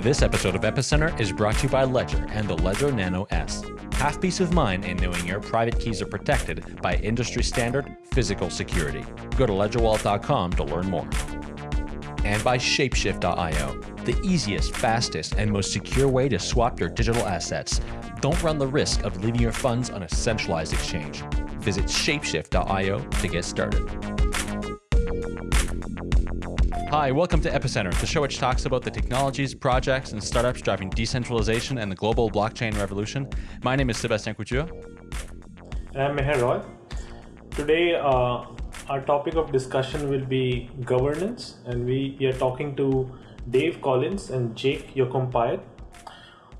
This episode of Epicenter is brought to you by Ledger and the Ledger Nano S. Have peace of mind in knowing your private keys are protected by industry standard physical security. Go to ledgerwallet.com to learn more. And by Shapeshift.io, the easiest, fastest, and most secure way to swap your digital assets. Don't run the risk of leaving your funds on a centralized exchange. Visit Shapeshift.io to get started. Hi, welcome to Epicenter, the show which talks about the technologies, projects, and startups driving decentralization and the global blockchain revolution. My name is Sébastien Couture. And I'm Meher Roy. Today, uh, our topic of discussion will be governance, and we, we are talking to Dave Collins and Jake Yocom-Piatt,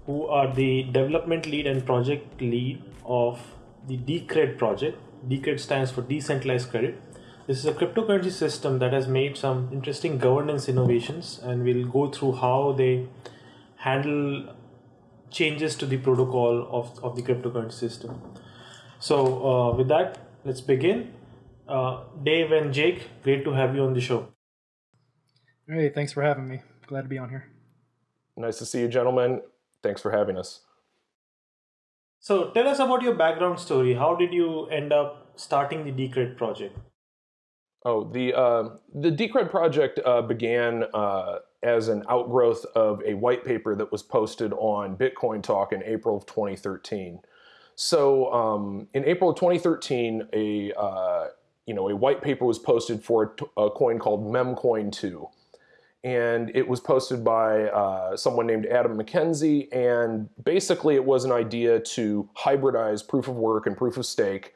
who are the development lead and project lead of the Decred project. Decred stands for Decentralized Credit this is a cryptocurrency system that has made some interesting governance innovations, and we'll go through how they handle changes to the protocol of, of the cryptocurrency system. So, uh, with that, let's begin. Uh, Dave and Jake, great to have you on the show. Hey, thanks for having me. Glad to be on here. Nice to see you, gentlemen. Thanks for having us. So, tell us about your background story. How did you end up starting the Decred project? Oh, the uh, the Decred project uh, began uh, as an outgrowth of a white paper that was posted on Bitcoin Talk in April of 2013. So, um, in April of 2013, a uh, you know a white paper was posted for a, a coin called Memcoin 2, and it was posted by uh, someone named Adam McKenzie. And basically, it was an idea to hybridize proof of work and proof of stake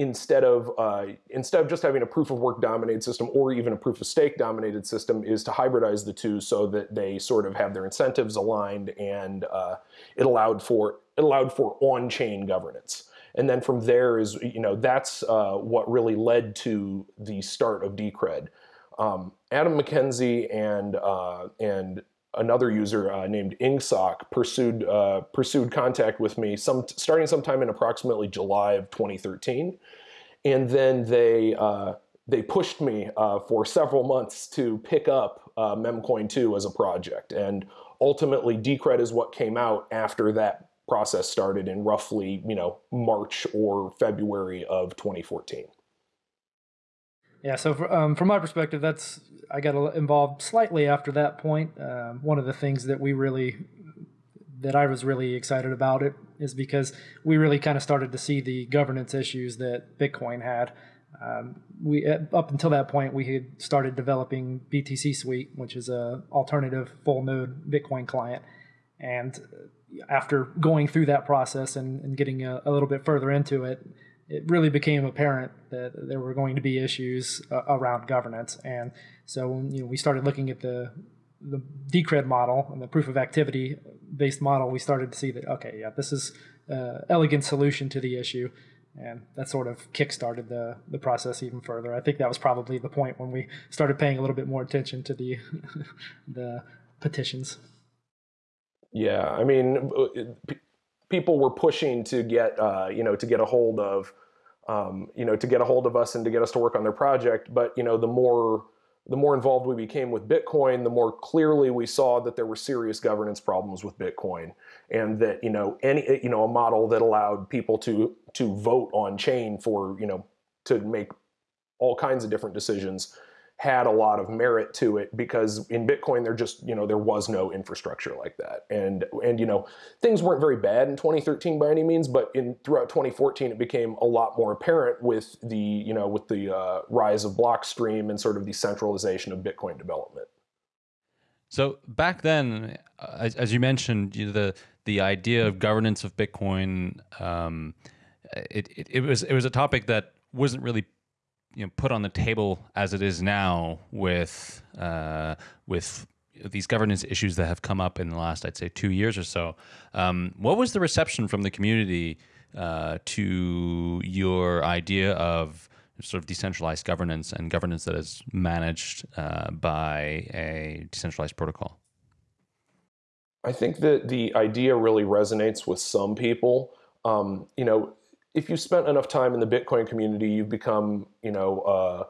instead of uh, instead of just having a proof of work dominated system or even a proof of stake dominated system is to hybridize the two so that they sort of have their incentives aligned and uh, it allowed for it allowed for on-chain governance and then from there is you know that's uh, what really led to the start of Decred. Um, Adam McKenzie and uh, and another user uh, named Ingsoc pursued uh, pursued contact with me some starting sometime in approximately July of 2013, and then they uh, they pushed me uh, for several months to pick up uh, Memcoin 2 as a project, and ultimately Decred is what came out after that process started in roughly you know March or February of 2014. Yeah, so for, um, from my perspective, that's I got involved slightly after that point. Um, one of the things that we really that I was really excited about it is because we really kind of started to see the governance issues that Bitcoin had. Um, we up until that point we had started developing BTC Suite, which is a alternative full node Bitcoin client, and after going through that process and, and getting a, a little bit further into it, it really became apparent that there were going to be issues uh, around governance. And so when you know, we started looking at the the Decred model and the proof of activity based model, we started to see that okay, yeah, this is an elegant solution to the issue, and that sort of kickstarted the the process even further. I think that was probably the point when we started paying a little bit more attention to the the petitions. Yeah, I mean, people were pushing to get uh, you know to get a hold of um, you know to get a hold of us and to get us to work on their project. But you know the more the more involved we became with Bitcoin, the more clearly we saw that there were serious governance problems with Bitcoin, and that you know any you know a model that allowed people to to vote on chain for you know to make all kinds of different decisions had a lot of merit to it because in Bitcoin there just you know there was no infrastructure like that and and you know things weren't very bad in 2013 by any means but in throughout 2014 it became a lot more apparent with the you know with the uh, rise of Blockstream and sort of the centralization of Bitcoin development. So back then, uh, as, as, you mentioned, you know, the the idea of governance of Bitcoin, um, it, it, it was it was a topic that wasn't really you know put on the table as it is now with uh, with these governance issues that have come up in the last I'd say two years or so. Um, what was the reception from the community uh, to your idea of sort of decentralized governance and governance that is managed uh, by a decentralized protocol? I think that the idea really resonates with some people. Um, you know, if you spent enough time in the Bitcoin community, you've become, you know, uh,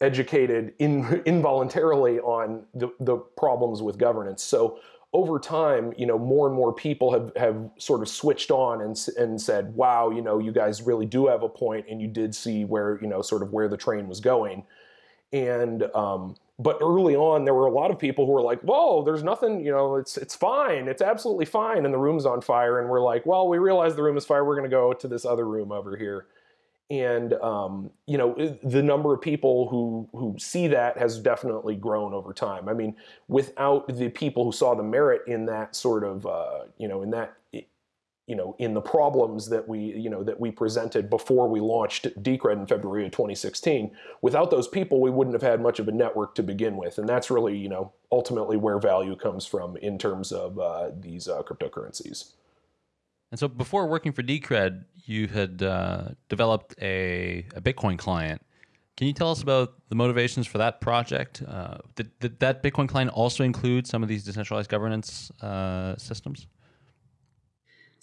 educated in, involuntarily on the, the problems with governance. So over time, you know, more and more people have, have sort of switched on and, and said, wow, you know, you guys really do have a point and you did see where, you know, sort of where the train was going. And, um, but early on, there were a lot of people who were like, whoa, there's nothing, you know, it's, it's fine. It's absolutely fine. And the room's on fire. And we're like, well, we realize the room is fire. We're going to go to this other room over here and um, you know the number of people who who see that has definitely grown over time. I mean, without the people who saw the merit in that sort of uh, you know in that you know in the problems that we you know that we presented before we launched Decred in February of 2016, without those people, we wouldn't have had much of a network to begin with, and that's really you know ultimately where value comes from in terms of uh, these uh, cryptocurrencies. And so before working for Decred, you had uh, developed a, a, Bitcoin client. Can you tell us about the motivations for that project? Uh, did, did, that Bitcoin client also include some of these decentralized governance uh, systems?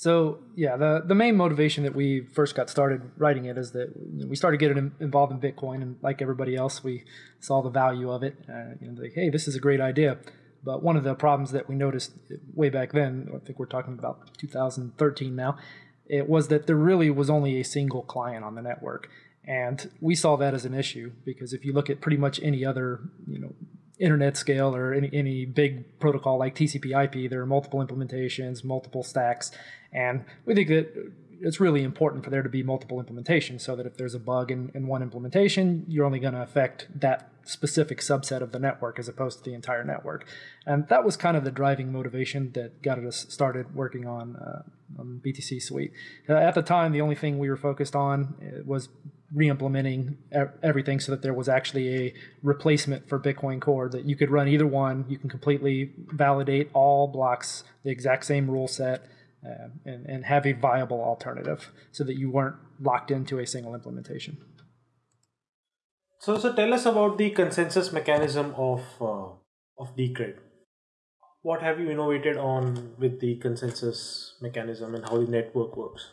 So yeah, the the main motivation that we first got started writing it is that we started getting involved in Bitcoin, and like everybody else, we saw the value of it. Uh, you know, like, hey, this is a great idea. But one of the problems that we noticed way back then, I think we're talking about 2013 now, it was that there really was only a single client on the network. And we saw that as an issue because if you look at pretty much any other, you know, internet scale or any, any big protocol like TCP/IP, there are multiple implementations, multiple stacks, and we think that it's really important for there to be multiple implementations so that if there's a bug in, in one implementation, you're only going to affect that specific subset of the network as opposed to the entire network. And that was kind of the driving motivation that got us started working on, uh, on BTC Suite. Uh, at the time, the only thing we were focused on uh, was re-implementing everything so that there was actually a replacement for Bitcoin Core that you could run either one. You can completely validate all blocks, the exact same rule set, uh, and, and have a viable alternative so that you weren't locked into a single implementation. So, so tell us about the consensus mechanism of uh, of Decred. What have you innovated on with the consensus mechanism and how the network works?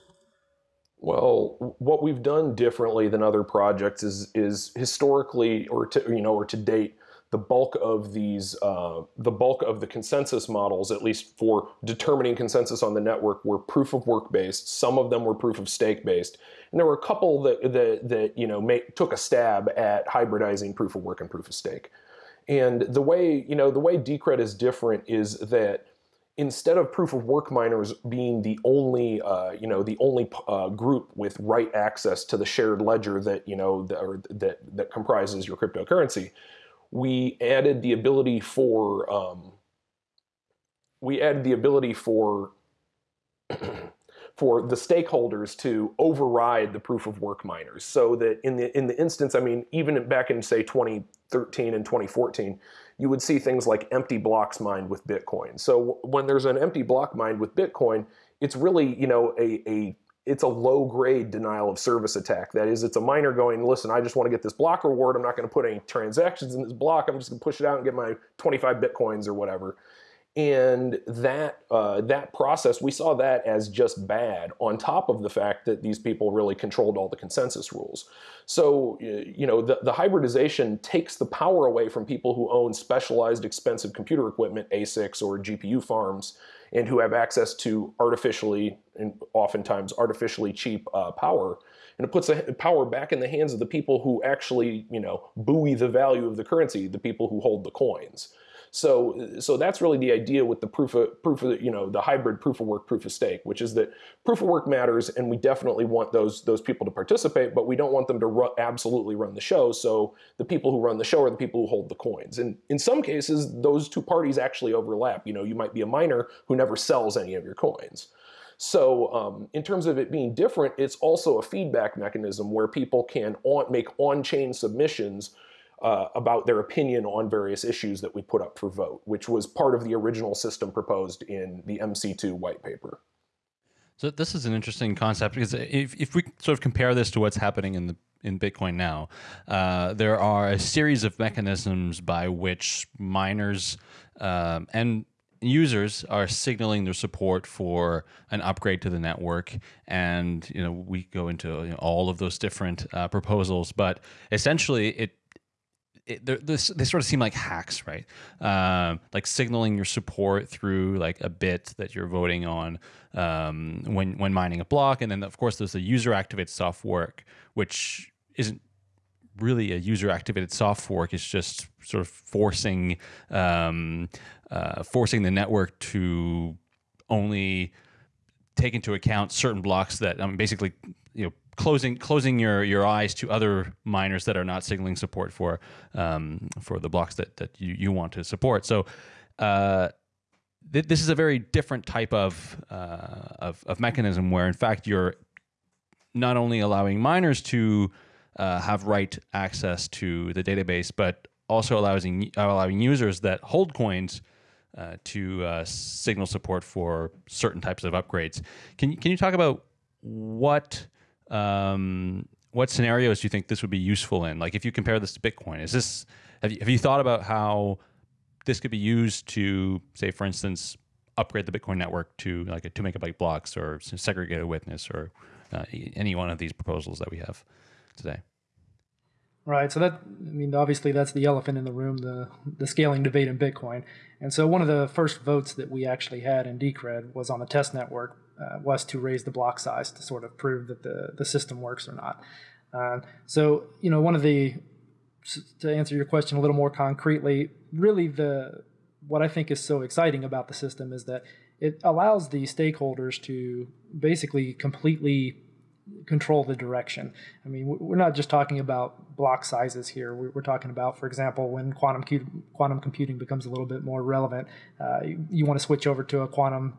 Well, what we've done differently than other projects is is historically or to you know or to date the bulk of these, uh, the bulk of the consensus models, at least for determining consensus on the network, were proof of work based. Some of them were proof of stake based, and there were a couple that that, that you know took a stab at hybridizing proof of work and proof of stake. And the way you know the way Decred is different is that instead of proof of work miners being the only uh, you know the only uh, group with right access to the shared ledger that you know that, that that comprises your cryptocurrency we added the ability for um, we added the ability for for the stakeholders to override the proof of work miners so that in the in the instance I mean even back in say 2013 and 2014 you would see things like empty blocks mined with Bitcoin. So when there's an empty block mined with Bitcoin, it's really, you know, a, a it's a low grade denial of service attack. That is, it's a miner going, listen, I just want to get this block reward. I'm not going to put any transactions in this block. I'm just going to push it out and get my 25 bitcoins or whatever. And that uh, that process, we saw that as just bad. On top of the fact that these people really controlled all the consensus rules. So you know the, the hybridization takes the power away from people who own specialized, expensive computer equipment, ASICs or GPU farms, and who have access to artificially and oftentimes artificially cheap uh, power. And it puts the power back in the hands of the people who actually, you know, buoy the value of the currency, the people who hold the coins. So, so that's really the idea with the proof of proof of you know the hybrid proof of work, proof of stake, which is that proof of work matters, and we definitely want those those people to participate, but we don't want them to ru absolutely run the show. So the people who run the show are the people who hold the coins, and in some cases, those two parties actually overlap. You know, you might be a miner who never sells any of your coins. So um, in terms of it being different, it's also a feedback mechanism where people can on, make on-chain submissions uh, about their opinion on various issues that we put up for vote, which was part of the original system proposed in the MC2 white paper. So this is an interesting concept because if, if we sort of compare this to what's happening in the in Bitcoin now, uh, there are a series of mechanisms by which miners um, and users are signaling their support for an upgrade to the network and you know we go into you know, all of those different uh, proposals but essentially it it, this, they sort of seem like hacks, right? Um, like signaling your support through like a bit that you're voting on um, when when mining a block, and then of course there's the user activated soft fork, which isn't really a user activated soft fork. It's just sort of forcing um, uh, forcing the network to only take into account certain blocks that I mean, basically you know closing closing your your eyes to other miners that are not signaling support for um, for the blocks that that you, you want to support. So uh, th this is a very different type of, uh, of, of mechanism where in fact you're not only allowing miners to uh, have write access to the database, but also allowing allowing users that hold coins. Uh, to uh, signal support for certain types of upgrades. Can can you talk about what um, what scenarios do you think this would be useful in? Like if you compare this to Bitcoin, is this have you, have you thought about how this could be used to say, for instance, upgrade the Bitcoin network to like a two megabyte blocks or segregated witness or uh, any one of these proposals that we have today? Right. So that I mean, obviously, that's the elephant in the room, the the scaling debate in Bitcoin. And so one of the first votes that we actually had in Decred was on the test network uh, was to raise the block size to sort of prove that the the system works or not. Uh, so you know, one of the to answer your question a little more concretely, really the what I think is so exciting about the system is that it allows the stakeholders to basically completely control the direction. I mean, we're not just talking about block sizes here. We're talking about, for example, when quantum quantum computing becomes a little bit more relevant, uh, you, you, want to switch over to a quantum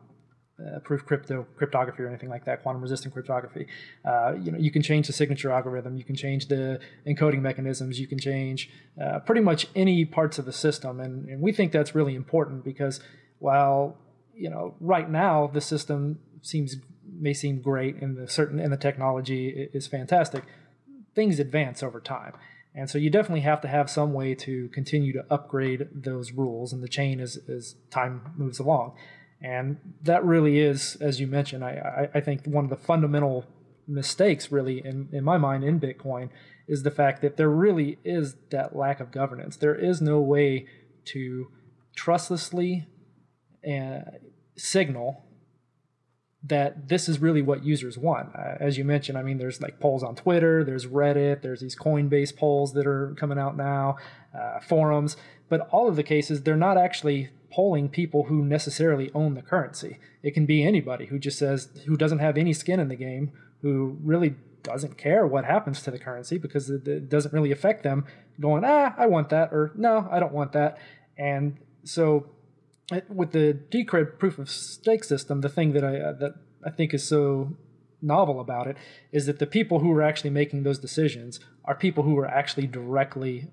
uh, proof crypto cryptography or anything like that, quantum resistant cryptography. Uh, you know, you can change the signature algorithm, you can change the encoding mechanisms, you can change uh, pretty much any parts of the system, and, and we think that's really important because while you know right now the system seems may seem great and the certain and the technology is fantastic, things advance over time. And so you definitely have to have some way to continue to upgrade those rules and the chain as, as time moves along. And that really is, as you mentioned, I, I, think one of the fundamental mistakes really in, in my mind in Bitcoin is the fact that there really is that lack of governance. There is no way to trustlessly uh, signal that this is really what users want. Uh, as you mentioned, I mean, there's like polls on Twitter, there's Reddit, there's these Coinbase polls that are coming out now, uh, forums, but all of the cases, they're not actually polling people who necessarily own the currency. It can be anybody who just says, who doesn't have any skin in the game, who really doesn't care what happens to the currency because it, it doesn't really affect them going, ah, I want that, or no, I don't want that. And so with the Decred proof of stake system, the thing that I uh, that I think is so novel about it is that the people who are actually making those decisions are people who are actually directly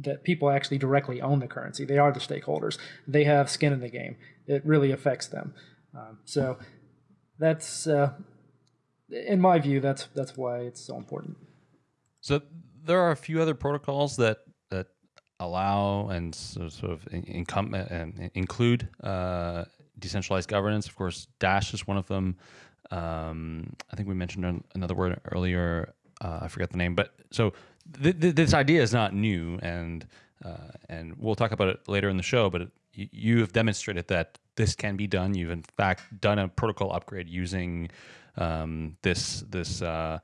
that people actually directly own the currency. They are the stakeholders. They have skin in the game. It really affects them. Um, so that's, uh, in my view, that's that's why it's so important. So there are a few other protocols that that allow and sort of income and include uh, decentralized governance. Of course, Dash is one of them. Um, I think we mentioned another word earlier. Uh, I forget the name, but so th th this idea is not new, and uh, and we'll talk about it later in the show. But you have demonstrated that this can be done. You've in fact done a protocol upgrade using um, this this uh,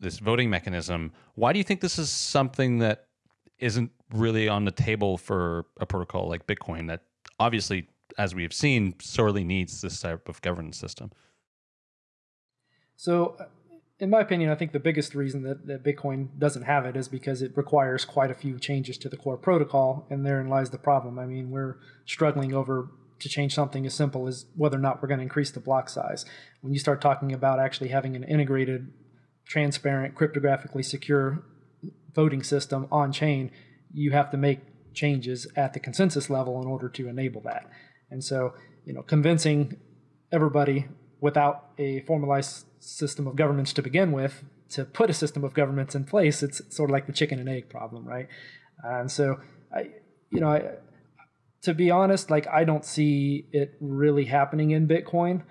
this voting mechanism. Why do you think this is something that isn't really on the table for a protocol like Bitcoin that obviously, as we have seen, sorely needs this type of governance system. So, in my opinion, I think the biggest reason that, that Bitcoin doesn't have it is because it requires quite a few changes to the core protocol, and therein lies the problem. I mean, we're struggling over to change something as simple as whether or not we're going to increase the block size. When you start talking about actually having an integrated, transparent, cryptographically secure voting system on chain, you have to make changes at the consensus level in order to enable that. And so, you know, convincing everybody without a formalized system of governments to begin with to put a system of governments in place, it's sort of like the chicken and egg problem, right? And so, I, you know, I, to be honest, like I don't see it really happening in Bitcoin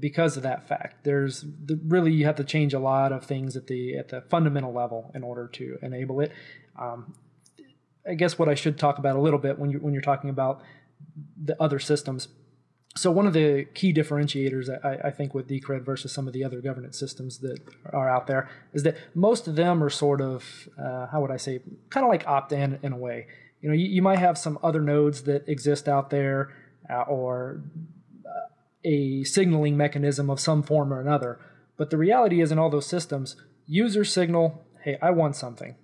because of that fact. There's the, really you have to change a lot of things at the at the fundamental level in order to enable it. Um, I guess what I should talk about a little bit when you when you're talking about the other systems. So one of the key differentiators I, I, think with Decred versus some of the other governance systems that are out there is that most of them are sort of uh, how would I say kind of like opt-in in a way. You know, you, you might have some other nodes that exist out there uh, or uh, a signaling mechanism of some form or another. But the reality is in all those systems, users signal, hey, I want something.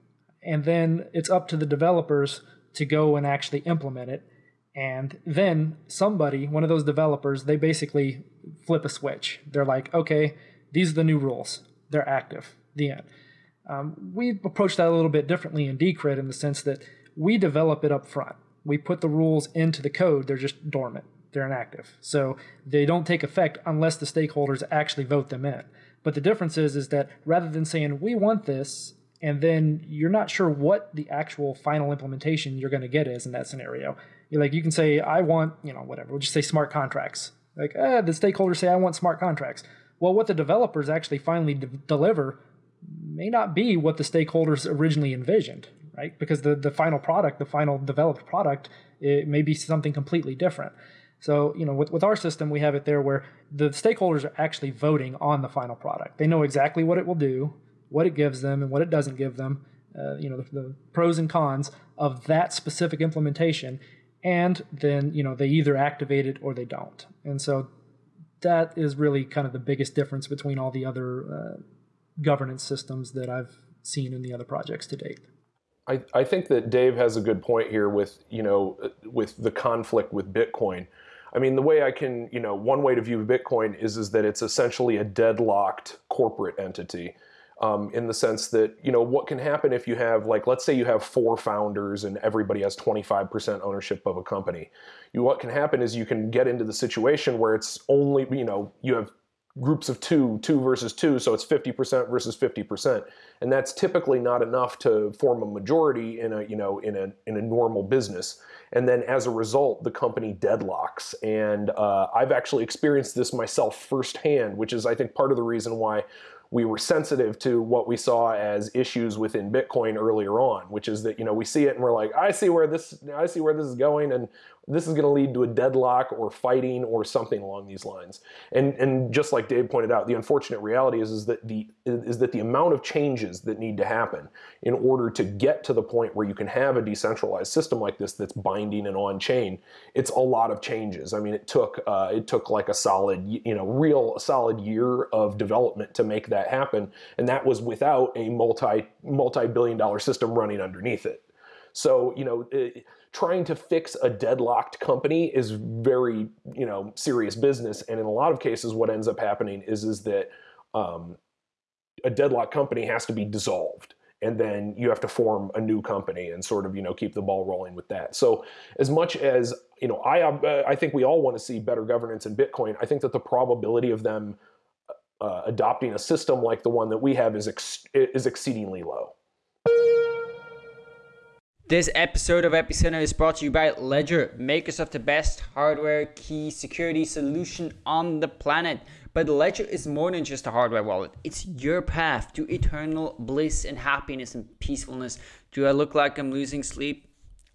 And then it's up to the developers to go and actually implement it and then somebody, one of those developers, they basically flip a switch. They're like, okay, these are the new rules. They're active. The end. Um, we approach that a little bit differently in Decred in the sense that we develop it up front. We put the rules into the code. They're just dormant. They're inactive. So they don't take effect unless the stakeholders actually vote them in. But the difference is, is that rather than saying we want this, and then you're not sure what the actual final implementation you're going to get is in that scenario, like you can say, I want, you know, whatever. We'll just say smart contracts. Like, eh, the stakeholders say, I want smart contracts. Well, what the developers actually finally de- deliver may not be what the stakeholders originally envisioned, right? Because the, the final product, the final developed product, it may be something completely different. So, you know, with, with our system, we have it there where the stakeholders are actually voting on the final product. They know exactly what it will do, what it gives them, and what it doesn't give them. Uh, you know, the, the pros and cons of that specific implementation and then you know they either activate it or they don't. And so that is really kind of the biggest difference between all the other uh, governance systems that i've seen in the other projects to date. I, I think that dave has a good point here with you know with the conflict with bitcoin. I mean, the way I can, you know, one way to view Bitcoin is is that it's essentially a deadlocked corporate entity um, in the sense that you know what can happen if you have like let's say you have four founders and everybody has 25% ownership of a company. You what can happen is you can get into the situation where it's only you know you have groups of two two versus two so it's 50% versus 50% and that's typically not enough to form a majority in a you know in a in a normal business. And then as a result the company deadlocks. And uh, i've actually experienced this myself firsthand which is i think part of the reason why we were sensitive to what we saw as issues within Bitcoin earlier on, which is that you know we see it and we're like, I see where this I see where this is going, and this is going to lead to a deadlock or fighting or something along these lines. And and just like Dave pointed out, the unfortunate reality is, is that the is that the amount of changes that need to happen in order to get to the point where you can have a decentralized system like this that's binding and on chain, it's a lot of changes. I mean, it took uh, it took like a solid you know real a solid year of development to make that happen, and that was without a multi multi billion dollar system running underneath it. So you know. Trying to fix a deadlocked company is very you know serious business. And in a lot of cases what ends up happening is is that um, a deadlocked company has to be dissolved and then you have to form a new company and sort of you know keep the ball rolling with that. So as much as you know i uh, i think we all want to see better governance in bitcoin i think that the probability of them uh, adopting a system like the one that we have is ex- is exceedingly low this episode of Epicenter is brought to you by Ledger, makers of the best hardware key security solution on the planet. But Ledger is more than just a hardware wallet. It's your path to eternal bliss and happiness and peacefulness. Do I look like I'm losing sleep?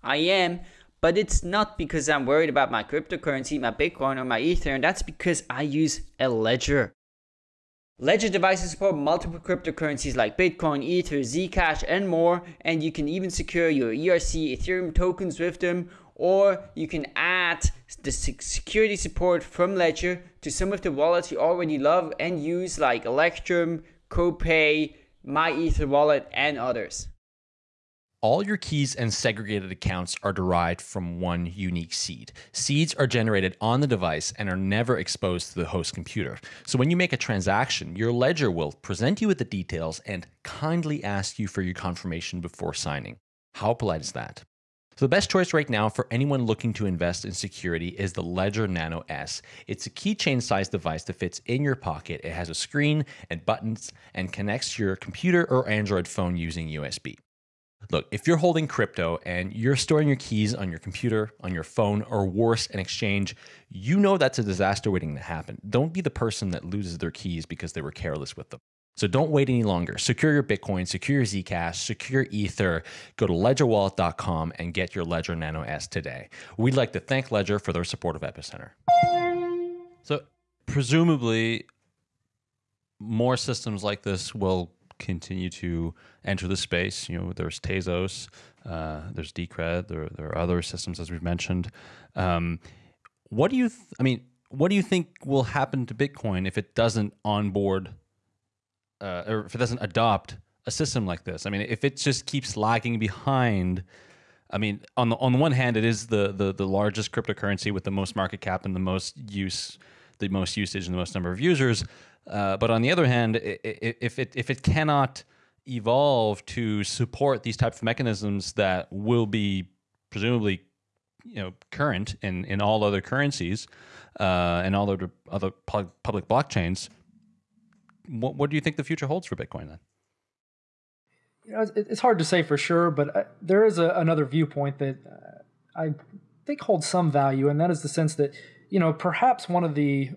I am, but it's not because I'm worried about my cryptocurrency, my Bitcoin, or my Ether. And that's because I use a Ledger. Ledger devices support multiple cryptocurrencies like Bitcoin, Ether, Zcash, and more, and you can even secure your ERC Ethereum tokens with them, or you can add the security support from Ledger to some of the wallets you already love and use like Electrum, CoPay, MyEtherWallet, and others. All your keys and segregated accounts are derived from one unique seed. Seeds are generated on the device and are never exposed to the host computer. So when you make a transaction, your ledger will present you with the details and kindly ask you for your confirmation before signing. How polite is that? So the best choice right now for anyone looking to invest in security is the Ledger Nano S. It's a keychain sized device that fits in your pocket. It has a screen and buttons and connects to your computer or Android phone using USB. Look, if you're holding crypto and you're storing your keys on your computer, on your phone, or worse, an exchange, you know that's a disaster waiting to happen. Don't be the person that loses their keys because they were careless with them. So don't wait any longer. Secure your Bitcoin, secure your Zcash, secure Ether. Go to ledgerwallet.com and get your Ledger Nano S today. We'd like to thank Ledger for their support of Epicenter. So presumably more systems like this will continue to enter the space. You know, there's Tezos, uh, there's Decred, there, there are other systems as we've mentioned. Um, what do you, I mean, what do you think will happen to Bitcoin if it doesn't onboard uh, or if it doesn't adopt a system like this? I mean, if it just keeps lagging behind, I mean, on the on the one hand, it is the the the largest cryptocurrency with the most market cap and the most use, the most usage and the most number of users. Uh, but on the other hand, if it if it cannot evolve to support these types of mechanisms that will be presumably you know current in in all other currencies uh, and all other other public blockchains, what, what do you think the future holds for Bitcoin then? You know, it's hard to say for sure, but uh, there is a, another viewpoint that uh, I think holds some value, and that is the sense that you know perhaps one of the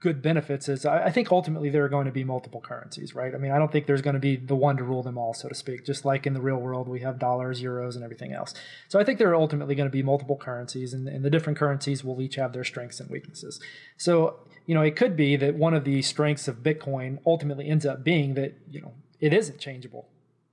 good benefits is I, I think ultimately there are going to be multiple currencies, right? I mean, I don't think there's going to be the one to rule them all, so to speak. Just like in the real world, we have dollars, euros, and everything else. So I think there are ultimately going to be multiple currencies, and, and the different currencies will each have their strengths and weaknesses. So you know, it could be that one of the strengths of Bitcoin ultimately ends up being that you know it isn't changeable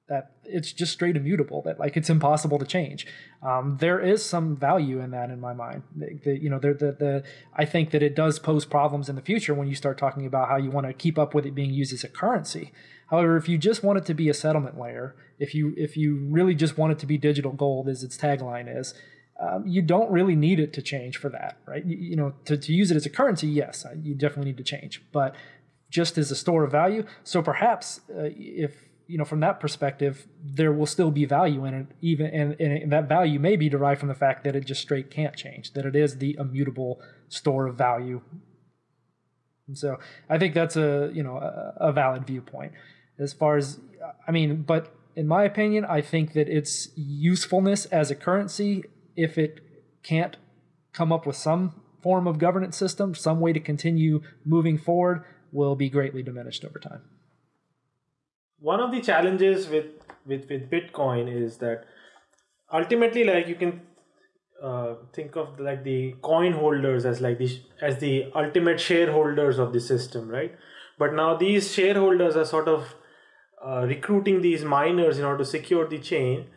that it's just straight immutable that like it's impossible to change. Um, there is some value in that in my mind. The, the, you know the, the, the i think that it does pose problems in the future when you start talking about how you want to keep up with it being used as a currency. However if you just want it to be a settlement layer if you if you really just want it to be digital gold as its tagline is um, you don't really need it to change for that right? You, you know to, to use it as a currency yes you definitely need to change. But just as a store of value so perhaps uh, if you know, from that perspective, there will still be value in it, even and, and that value may be derived from the fact that it just straight can't change, that it is the immutable store of value. And so I think that's a you know a, a valid viewpoint. As far as I mean, but in my opinion, I think that its usefulness as a currency, if it can't come up with some form of governance system, some way to continue moving forward, will be greatly diminished over time one of the challenges with with with bitcoin is that ultimately like you can uh, think of like the coin holders as like the as the ultimate shareholders of the system right? But now these shareholders are sort of uh, recruiting these miners in order to secure the chain.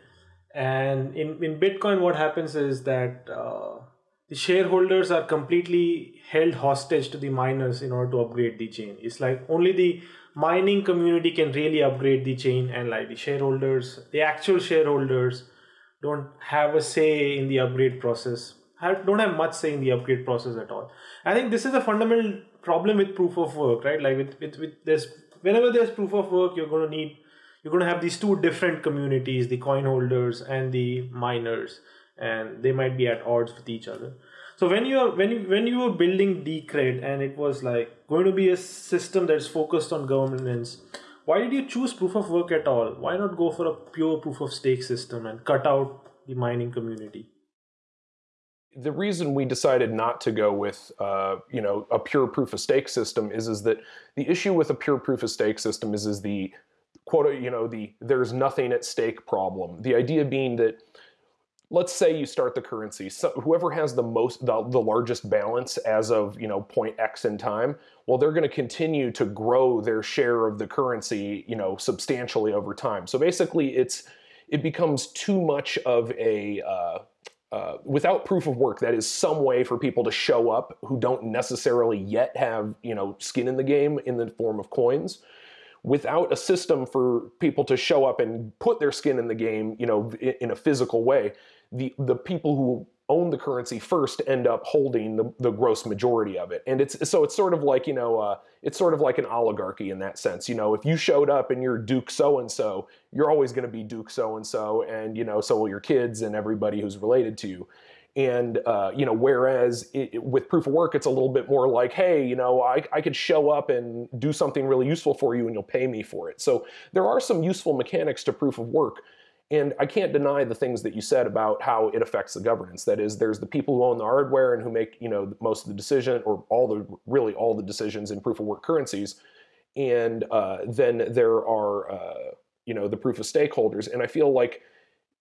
And in, in bitcoin what happens is that uh, the shareholders are completely held hostage to the miners in order to upgrade the chain. It's like only the mining community can really upgrade the chain and like the shareholders the actual shareholders don't have a say in the upgrade process. Have, don't have much say in the upgrade process at all. I think this is a fundamental problem with proof of work right? Like with with, with this whenever there's proof of work you're going to need you're going to have these two different communities the coin holders and the miners and they might be at odds with each other so when you are when you when you were building Decred and it was like going to be a system that's focused on governance, why did you choose proof of work at all? Why not go for a pure proof of stake system and cut out the mining community? The reason we decided not to go with, uh, you know, a pure proof of stake system is is that the issue with a pure proof of stake system is is the quote, you know, the there's nothing at stake problem. The idea being that let's say you start the currency. So whoever has the most, the, the largest balance as of you know point X in time, well, they're going to continue to grow their share of the currency, you know, substantially over time. So basically, it's it becomes too much of a uh, uh, without proof of work, that is some way for people to show up who don't necessarily yet have you know skin in the game in the form of coins without a system for people to show up and put their skin in the game, you know, in, in a physical way, the the people who own the currency first end up holding the, the gross majority of it. And it's so it's sort of like, you know, uh, it's sort of like an oligarchy in that sense. You know, if you showed up and you're Duke so and so, you're always going to be Duke so and so, and you know, so will your kids and everybody who's related to you. And uh, you know, whereas it, with proof of work, it's a little bit more like, hey, you know, I, I could show up and do something really useful for you, and you'll pay me for it. So there are some useful mechanics to proof of work and I can't deny the things that you said about how it affects the governance. That is, there's the people who own the hardware and who make you know most of the decision or all the really all the decisions in proof of work currencies. and uh, then there are uh, you know the proof of stakeholders. And I feel like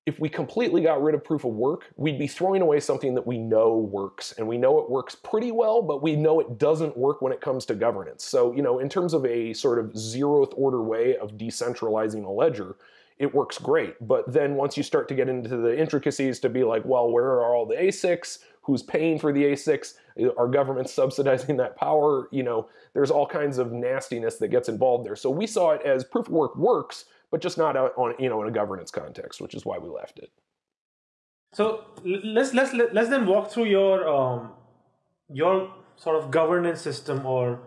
if we completely got rid of proof of work, we'd be throwing away something that we know works. And we know it works pretty well, but we know it doesn't work when it comes to governance. So, you know, in terms of a sort of zeroth order way of decentralizing a ledger, it works great. But then once you start to get into the intricacies to be like, well, where are all the ASICs? Who's paying for the ASICs? Are governments subsidizing that power? You know, there's all kinds of nastiness that gets involved there. So we saw it as proof of work works, but just not on you know in a governance context, which is why we left it. So let's let's let's then walk through your um, your sort of governance system or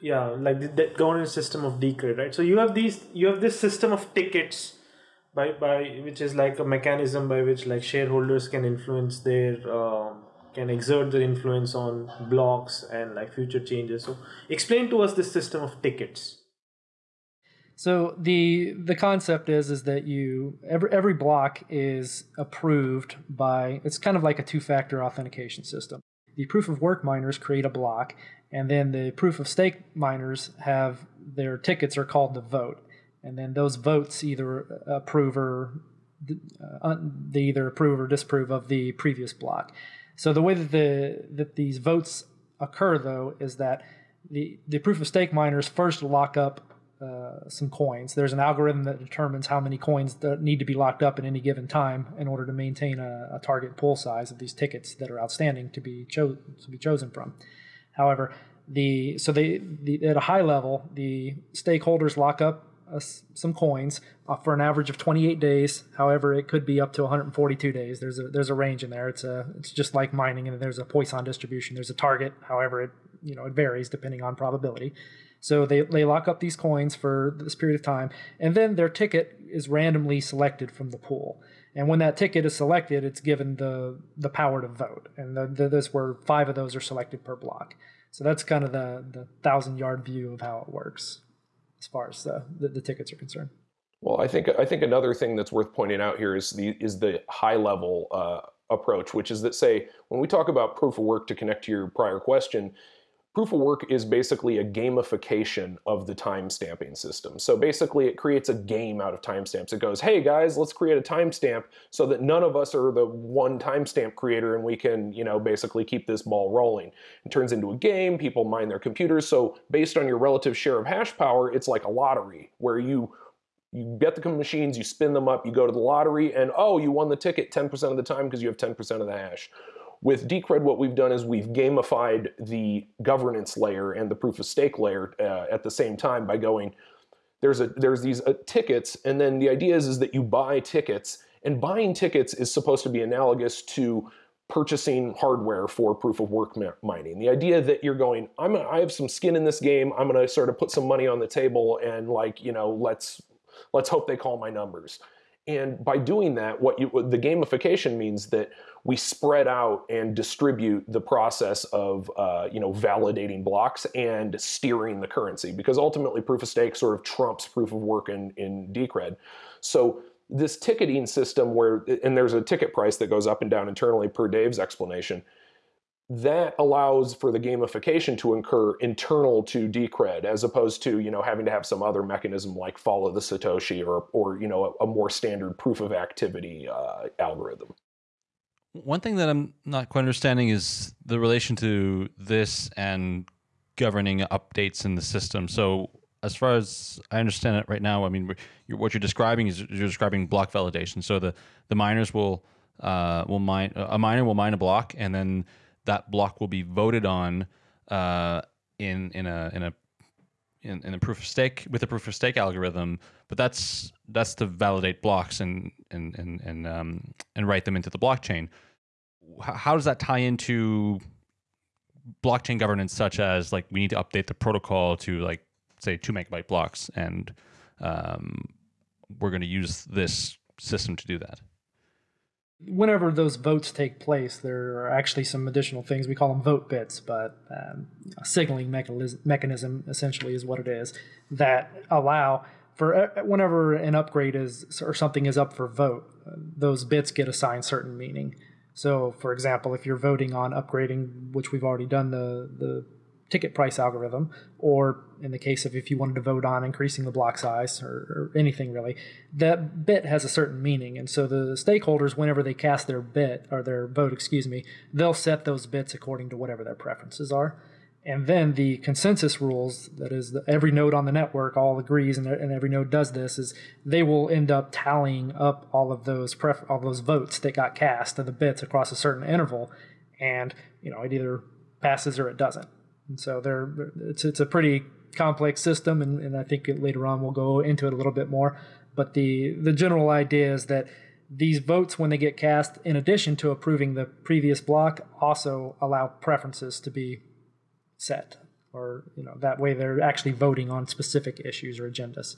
yeah like the, the governance system of Decred, right? So you have these you have this system of tickets by by which is like a mechanism by which like shareholders can influence their um, can exert their influence on blocks and like future changes. So explain to us this system of tickets. So the the concept is is that you every every block is approved by it's kind of like a two factor authentication system. The proof of work miners create a block, and then the proof of stake miners have their tickets are called the vote, and then those votes either approve or uh, they either approve or disapprove of the previous block. So the way that the that these votes occur though is that the the proof of stake miners first lock up uh, some coins. There's an algorithm that determines how many coins need to be locked up at any given time in order to maintain a, a target pool size of these tickets that are outstanding to be cho- to be chosen from. However, the so they the, at a high level, the stakeholders lock up uh, some coins uh, for an average of 28 days. However, it could be up to 142 days. There's a there's a range in there. It's a it's just like mining, and there's a Poisson distribution. There's a target. However, it you know it varies depending on probability. So they, they lock up these coins for this period of time, and then their ticket is randomly selected from the pool. And when that ticket is selected, it's given the the power to vote, and the, the, this where five of those are selected per block. So that's kind of the the thousand yard view of how it works, as far as the, the, the tickets are concerned. Well, I think I think another thing that's worth pointing out here is the is the high level uh, approach, which is that say when we talk about proof of work to connect to your prior question, Proof of work is basically a gamification of the timestamping system. So basically it creates a game out of timestamps. It goes, hey guys, let's create a timestamp so that none of us are the one timestamp creator and we can, you know, basically keep this ball rolling. It turns into a game, people mine their computers. So based on your relative share of hash power, it's like a lottery where you you get the machines, you spin them up, you go to the lottery, and oh, you won the ticket 10% of the time because you have 10% of the hash. With Decred, what we've done is we've gamified the governance layer and the proof of stake layer uh, at the same time by going, there's a there's these uh, tickets, and then the idea is, is that you buy tickets, and buying tickets is supposed to be analogous to purchasing hardware for proof of work mining. The idea that you're going, I'm I have some skin in this game, I'm gonna sort of put some money on the table and like, you know, let's let's hope they call my numbers. And by doing that, what you the gamification means that we spread out and distribute the process of uh, you know validating blocks and steering the currency because ultimately proof of stake sort of trumps proof of work in, in Decred. So this ticketing system where and there's a ticket price that goes up and down internally per Dave's explanation that allows for the gamification to occur internal to Decred as opposed to you know having to have some other mechanism like follow the Satoshi or or you know a, a more standard proof of activity uh, algorithm. One thing that I'm not quite understanding is the relation to this and governing updates in the system. So, as far as I understand it right now, I mean, you're, what you're describing is you're describing block validation. So the the miners will uh, will mine a miner will mine a block, and then that block will be voted on uh, in in a in a in, in a proof of stake with a proof of stake algorithm, but that's that's to validate blocks and and and and um, and write them into the blockchain. How does that tie into blockchain governance, such as like we need to update the protocol to like say two megabyte blocks, and um, we're going to use this system to do that whenever those votes take place, there are actually some additional things. We call them vote bits, but um, a signaling mechanism, mechanism essentially is what it is that allow for uh, whenever an upgrade is or something is up for vote, those bits get assigned certain meaning. So, for example, if you're voting on upgrading, which we've already done the the ticket price algorithm, or in the case of if you wanted to vote on increasing the block size or, or, anything really, that bit has a certain meaning. And so the stakeholders, whenever they cast their bit or their vote, excuse me, they'll set those bits according to whatever their preferences are. And then the consensus rules, that is, the, every node on the network all agrees, and, and, every node does this, is they will end up tallying up all of those pref- all those votes that got cast of the bits across a certain interval, and you know it either passes or it doesn't. And so they're, it's it's a pretty complex system, and, and I think later on we'll go into it a little bit more. But the the general idea is that these votes, when they get cast, in addition to approving the previous block, also allow preferences to be set or you know that way they're actually voting on specific issues or agendas.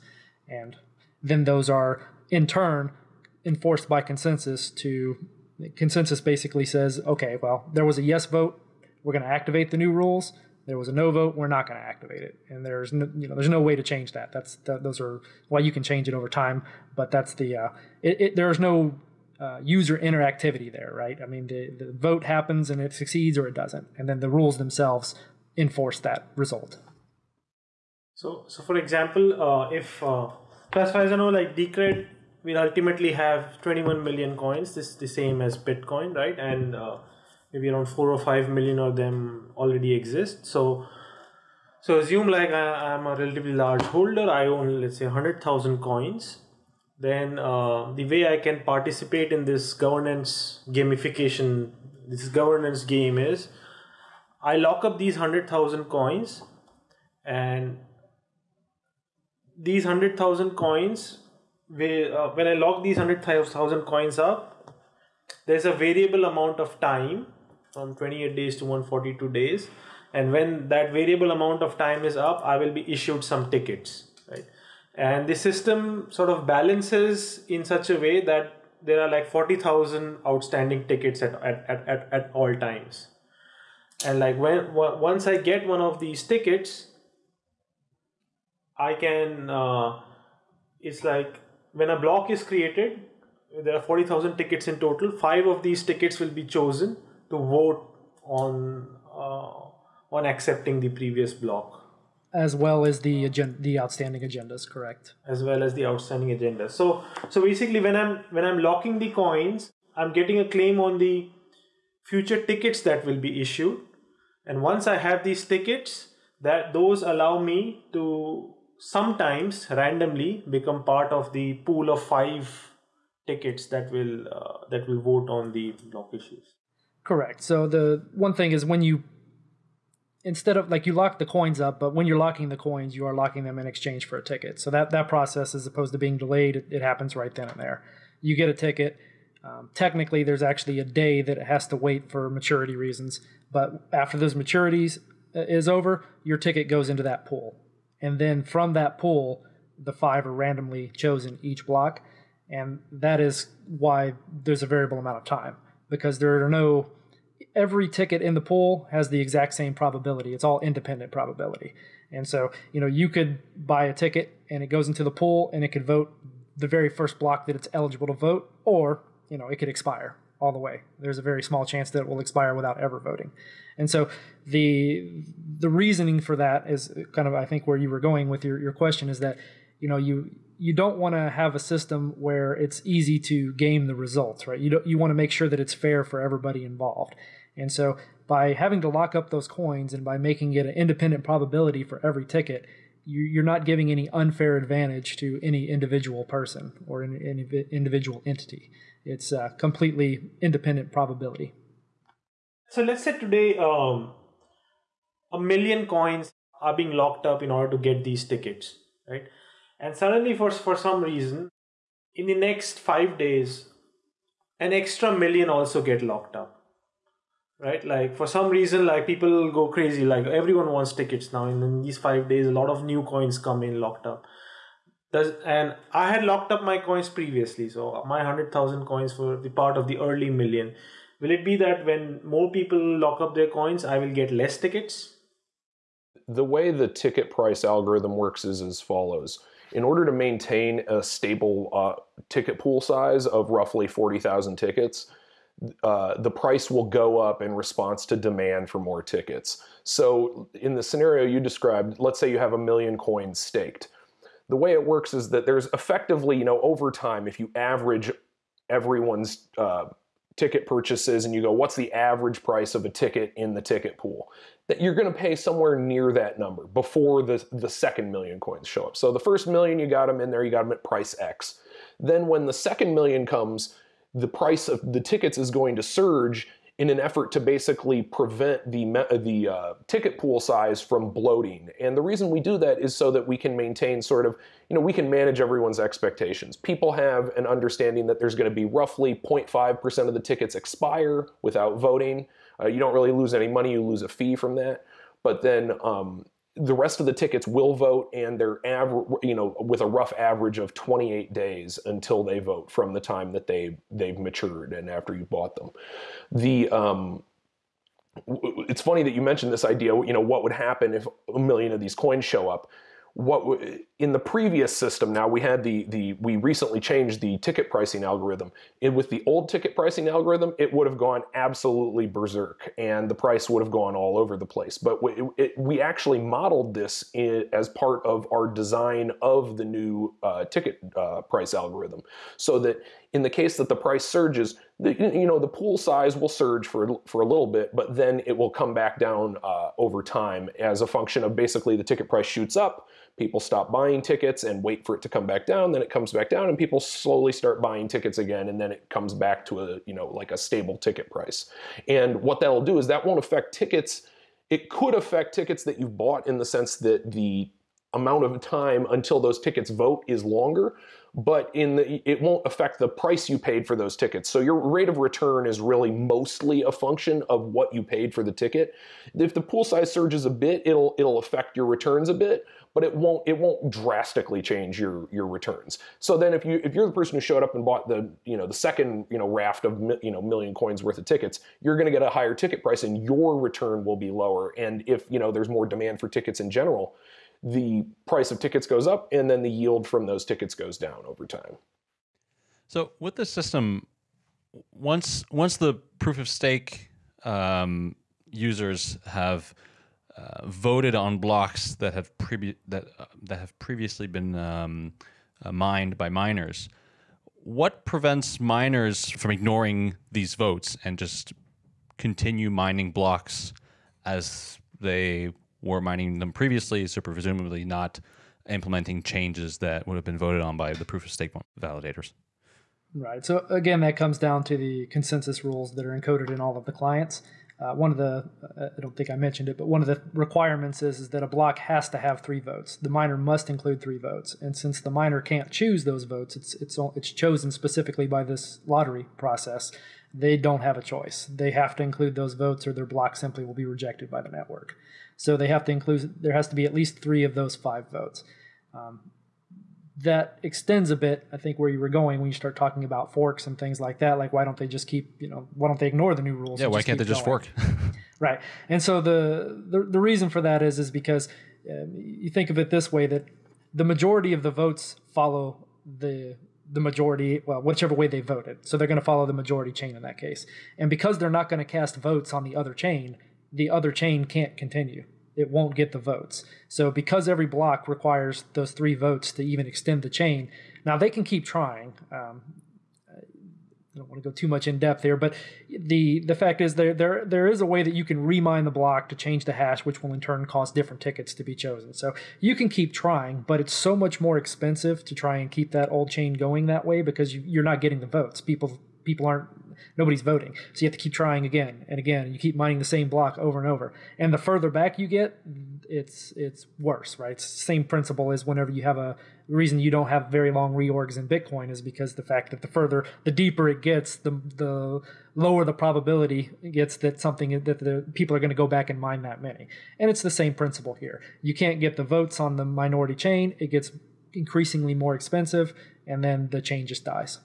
And then those are in turn enforced by consensus to consensus basically says okay well there was a yes vote. We're going to activate the new rules. There was a no vote. We're not going to activate it. And there's no, you know there's no way to change that. That's that, those are well you can change it over time but that's the uh, it, it, there's no uh, user interactivity there right? I mean the, the vote happens and it succeeds or it doesn't. And then the rules themselves enforce that result. So, so for example, uh, if uh, as know, like Decred will ultimately have 21 million coins. This is the same as Bitcoin, right? And uh, maybe around four or five million of them already exist. So, so assume like I, am a relatively large holder. I own let's say 100,000 coins. Then uh, the way I can participate in this governance gamification, this governance game is I lock up these 100,000 coins and these 100,000 coins, uh, when I lock these 100,000 coins up, there's a variable amount of time from 28 days to 142 days. And when that variable amount of time is up, I will be issued some tickets, right? And the system sort of balances in such a way that there are like 40,000 outstanding tickets at, at, at, at all times and like when once I get one of these tickets, I can. Uh, it's like when a block is created, there are forty thousand tickets in total. Five of these tickets will be chosen to vote on uh, on accepting the previous block as well as the agenda, the outstanding agendas correct as well as the outstanding agendas so so basically when i'm when i'm locking the coins i'm getting a claim on the future tickets that will be issued and once i have these tickets that those allow me to sometimes randomly become part of the pool of five tickets that will uh, that will vote on the block issues. Correct. So the one thing is when you instead of like you lock the coins up but when you're locking the coins you are locking them in exchange for a ticket. So that that process as opposed to being delayed it, it happens right then and there. You get a ticket um, technically there's actually a day that it has to wait for maturity reasons but after those maturities uh, is over, your ticket goes into that pool. And then from that pool, the five are randomly chosen each block. And that is why there's a variable amount of time because there are no, every ticket in the pool has the exact same probability. It's all independent probability. And so, you know, you could buy a ticket and it goes into the pool and it could vote the very first block that it's eligible to vote, or, you know, it could expire all the way. There's a very small chance that it will expire without ever voting. And so the the reasoning for that is kind of I think where you were going with your, your question is that you know you you don't want to have a system where it's easy to game the results, right? You don't, you want to make sure that it's fair for everybody involved. And so by having to lock up those coins and by making it an independent probability for every ticket, you, are not giving any unfair advantage to any individual person or any individual entity. It's a completely independent probability. So let's say today um, a million coins are being locked up in order to get these tickets, right? And suddenly, for for some reason, in the next five days, an extra million also get locked up, right? Like for some reason, like people go crazy. Like everyone wants tickets now. And in these five days, a lot of new coins come in locked up. Does, and I had locked up my coins previously, so my hundred thousand coins for the part of the early million. Will it be that when more people lock up their coins, I will get less tickets? The way the ticket price algorithm works is as follows. In order to maintain a stable uh, ticket pool size of roughly 40,000 tickets, uh, the price will go up in response to demand for more tickets. So in the scenario you described, let's say you have a million coins staked. The way it works is that there's effectively, you know, over time, if you average everyone's uh, ticket purchases and you go, what's the average price of a ticket in the ticket pool? That you're going to pay somewhere near that number before the, the second million coins show up. So the first million, you got them in there, you got them at price X. Then when the second million comes, the price of the tickets is going to surge in an effort to basically prevent the the uh, ticket pool size from bloating. And the reason we do that is so that we can maintain sort of, you know, we can manage everyone's expectations. People have an understanding that there's going to be roughly 0.5% of the tickets expire without voting. Uh, you don't really lose any money; you lose a fee from that. But then um, the rest of the tickets will vote and they're you know with a rough average of 28 days until they vote from the time that they they've matured and after you bought them. The um, it's funny that you mentioned this idea you know what would happen if a million of these coins show up what in the previous system now we had the the we recently changed the ticket pricing algorithm. And with the old ticket pricing algorithm it would have gone absolutely berserk and the price would have gone all over the place. But it, it, we actually modeled this in, as part of our design of the new uh, ticket uh, price algorithm. So that in the case that the price surges the, you know the pool size will surge for for a little bit but then it will come back down uh, over time as a function of basically the ticket price shoots up people stop buying tickets and wait for it to come back down then it comes back down and people slowly start buying tickets again and then it comes back to a you know like a stable ticket price and what that'll do is that won't affect tickets it could affect tickets that you've bought in the sense that the amount of time until those tickets vote is longer but in the, it won't affect the price you paid for those tickets. So your rate of return is really mostly a function of what you paid for the ticket. If the pool size surges a bit, it'll it'll affect your returns a bit, but it won't it won't drastically change your your returns. So then if you if you're the person who showed up and bought the you know the second you know raft of you know million coins worth of tickets, you're going to get a higher ticket price and your return will be lower. And if you know there's more demand for tickets in general, the price of tickets goes up and then the yield from those tickets goes down over time. So with the system, once once the proof of stake um, users have uh, voted on blocks that have previ- that uh, that have previously been um, uh, mined by miners, what prevents miners from ignoring these votes and just continue mining blocks as they were mining them previously, so presumably not implementing changes that would have been voted on by the proof of stake validators. Right. So again, that comes down to the consensus rules that are encoded in all of the clients. Uh, one of the, uh, I don't think I mentioned it, but one of the requirements is, is that a block has to have three votes. The miner must include three votes, and since the miner can't choose those votes, it's it's it's chosen specifically by this lottery process. They don't have a choice. They have to include those votes, or their block simply will be rejected by the network. So they have to include, there has to be at least three of those five votes. Um, that extends a bit, I think, where you were going when you start talking about forks and things like that. Like, why don't they just keep, you know, why don't they ignore the new rules? Yeah, why can't they just going? fork? right. And so the, the, the reason for that is is because uh, you think of it this way that the majority of the votes follow the the majority, well, whichever way they voted. So they're going to follow the majority chain in that case. And because they're not going to cast votes on the other chain, the other chain can't continue. It won't get the votes. So because every block requires those three votes to even extend the chain, now they can keep trying. Um, I don't want to go too much in depth here, but the the fact is there there there is a way that you can remine the block to change the hash, which will in turn cause different tickets to be chosen. So you can keep trying, but it's so much more expensive to try and keep that old chain going that way because you, you're not getting the votes. People people aren't nobody's voting. So you have to keep trying again and again. You keep mining the same block over and over. And the further back you get, it's it's worse, right? It's the same principle as whenever you have a reason you don't have very long reorgs in Bitcoin is because the fact that the further the deeper it gets, the the lower the probability it gets that something that the people are going to go back and mine that many. And it's the same principle here. You can't get the votes on the minority chain. It gets increasingly more expensive and then the chain just dies.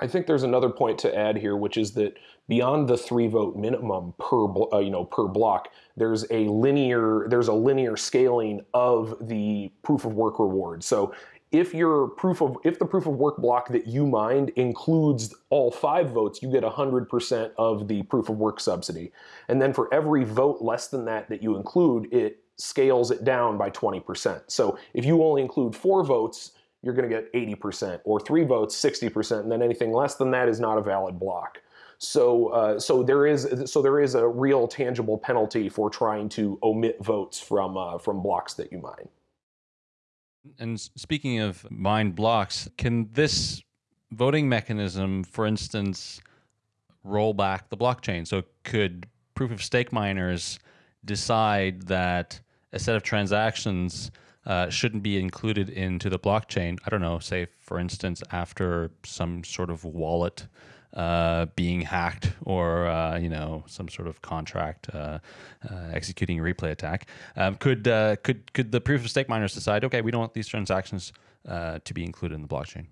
I think there's another point to add here, which is that beyond the three vote minimum per uh, you know per block, there's a linear there's a linear scaling of the proof of work reward. So if your proof of if the proof of work block that you mined includes all five votes, you get 100% of the proof of work subsidy. And then for every vote less than that that you include, it scales it down by 20%. So if you only include four votes, you're going to get 80%, or three votes, 60%, and then anything less than that is not a valid block. So, uh, so there is so there is a real tangible penalty for trying to omit votes from uh, from blocks that you mine. And speaking of mine blocks, can this voting mechanism, for instance, roll back the blockchain? So could proof of stake miners decide that a set of transactions uh, shouldn't be included into the blockchain? I don't know, say, for instance, after some sort of wallet uh, being hacked or uh, you know some sort of contract uh, uh executing a replay attack. Um, could uh, could could the proof of stake miners decide? Okay, we don't want these transactions uh, to be included in the blockchain.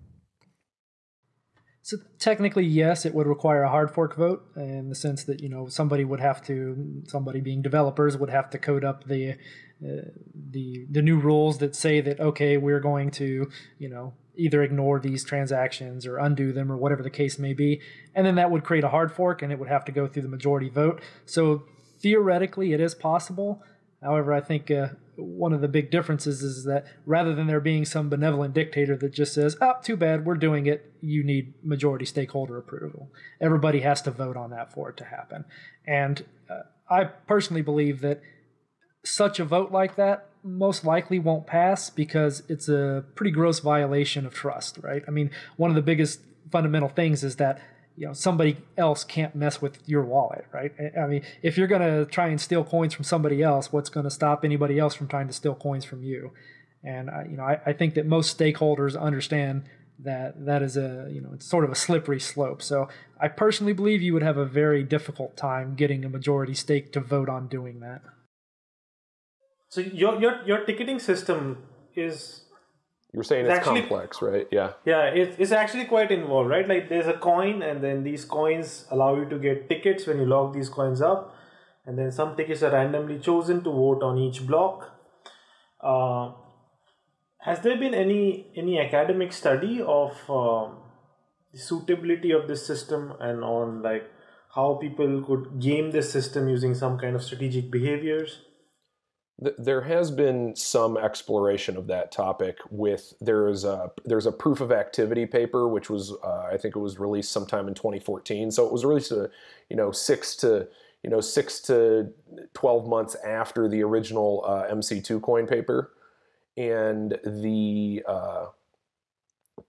So technically, yes, it would require a hard fork vote in the sense that you know somebody would have to, somebody being developers would have to code up the uh, the the new rules that say that okay, we're going to you know either ignore these transactions or undo them or whatever the case may be. And then that would create a hard fork and it would have to go through the majority vote. So theoretically, it is possible. However, I think uh, one of the big differences is that rather than there being some benevolent dictator that just says, oh, too bad, we're doing it, you need majority stakeholder approval. Everybody has to vote on that for it to happen. And uh, I personally believe that such a vote like that most likely won't pass because it's a pretty gross violation of trust, right? I mean, one of the biggest fundamental things is that you know somebody else can't mess with your wallet, right? I mean, if you're going to try and steal coins from somebody else, what's going to stop anybody else from trying to steal coins from you? And uh, you know, I, I think that most stakeholders understand that that is a you know it's sort of a slippery slope. So I personally believe you would have a very difficult time getting a majority stake to vote on doing that. So your your your ticketing system is you're saying it's, actually, complex, right? Yeah. Yeah, it's, it's actually quite involved, right? Like there's a coin, and then these coins allow you to get tickets when you log these coins up, and then some tickets are randomly chosen to vote on each block. Uh, has there been any any academic study of um, the suitability of this system and on like how people could game this system using some kind of strategic behaviors? There has been some exploration of that topic with there's a there's a proof of activity paper which was uh, I think it was released sometime in 2014 so it was released a, you know six to you know six to 12 months after the original uh, MC2 coin paper. And the uh,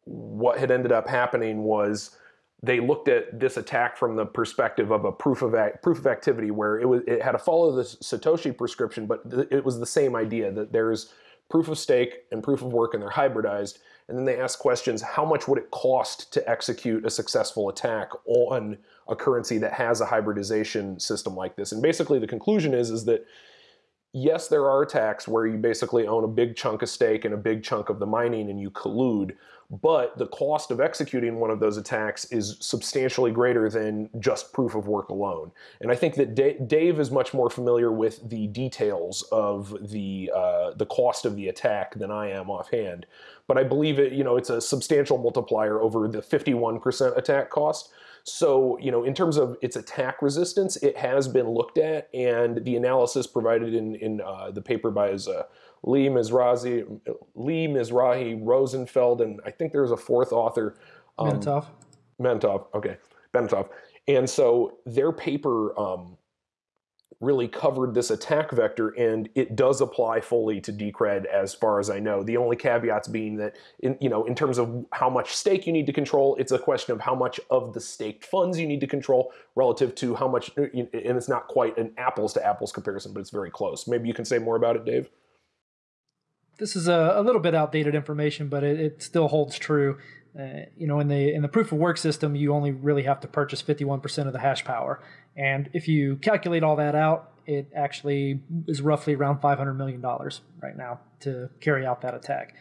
what had ended up happening was they looked at this attack from the perspective of a proof of proof of activity, where it was it had to follow the Satoshi prescription, but it was the same idea that there's proof of stake and proof of work, and they're hybridized. And then they ask questions: How much would it cost to execute a successful attack on a currency that has a hybridization system like this? And basically, the conclusion is is that yes, there are attacks where you basically own a big chunk of stake and a big chunk of the mining, and you collude but the cost of executing one of those attacks is substantially greater than just proof of work alone. And I think that Dave is much more familiar with the details of the uh, the cost of the attack than I am offhand. But I believe it, you know, it's a substantial multiplier over the 51% attack cost. So, you know, in terms of its attack resistance, it has been looked at, and the analysis provided in in uh, the paper by his uh, Lee Mizrahi, Lee Mizrahi, Rosenfeld, and I think there's a fourth author. Um, Mentoff. Mentoff, okay, Bentov. And so their paper um, really covered this attack vector, and it does apply fully to Decred as far as I know. The only caveats being that, in, you know, in terms of how much stake you need to control, it's a question of how much of the staked funds you need to control relative to how much, uh, and it's not quite an apples to apples comparison, but it's very close. Maybe you can say more about it, Dave this is a, a little bit outdated information, but it, it still holds true. Uh, you know, in the in the proof of work system, you only really have to purchase 51% of the hash power, and if you calculate all that out, it actually is roughly around 500 million dollars right now to carry out that attack.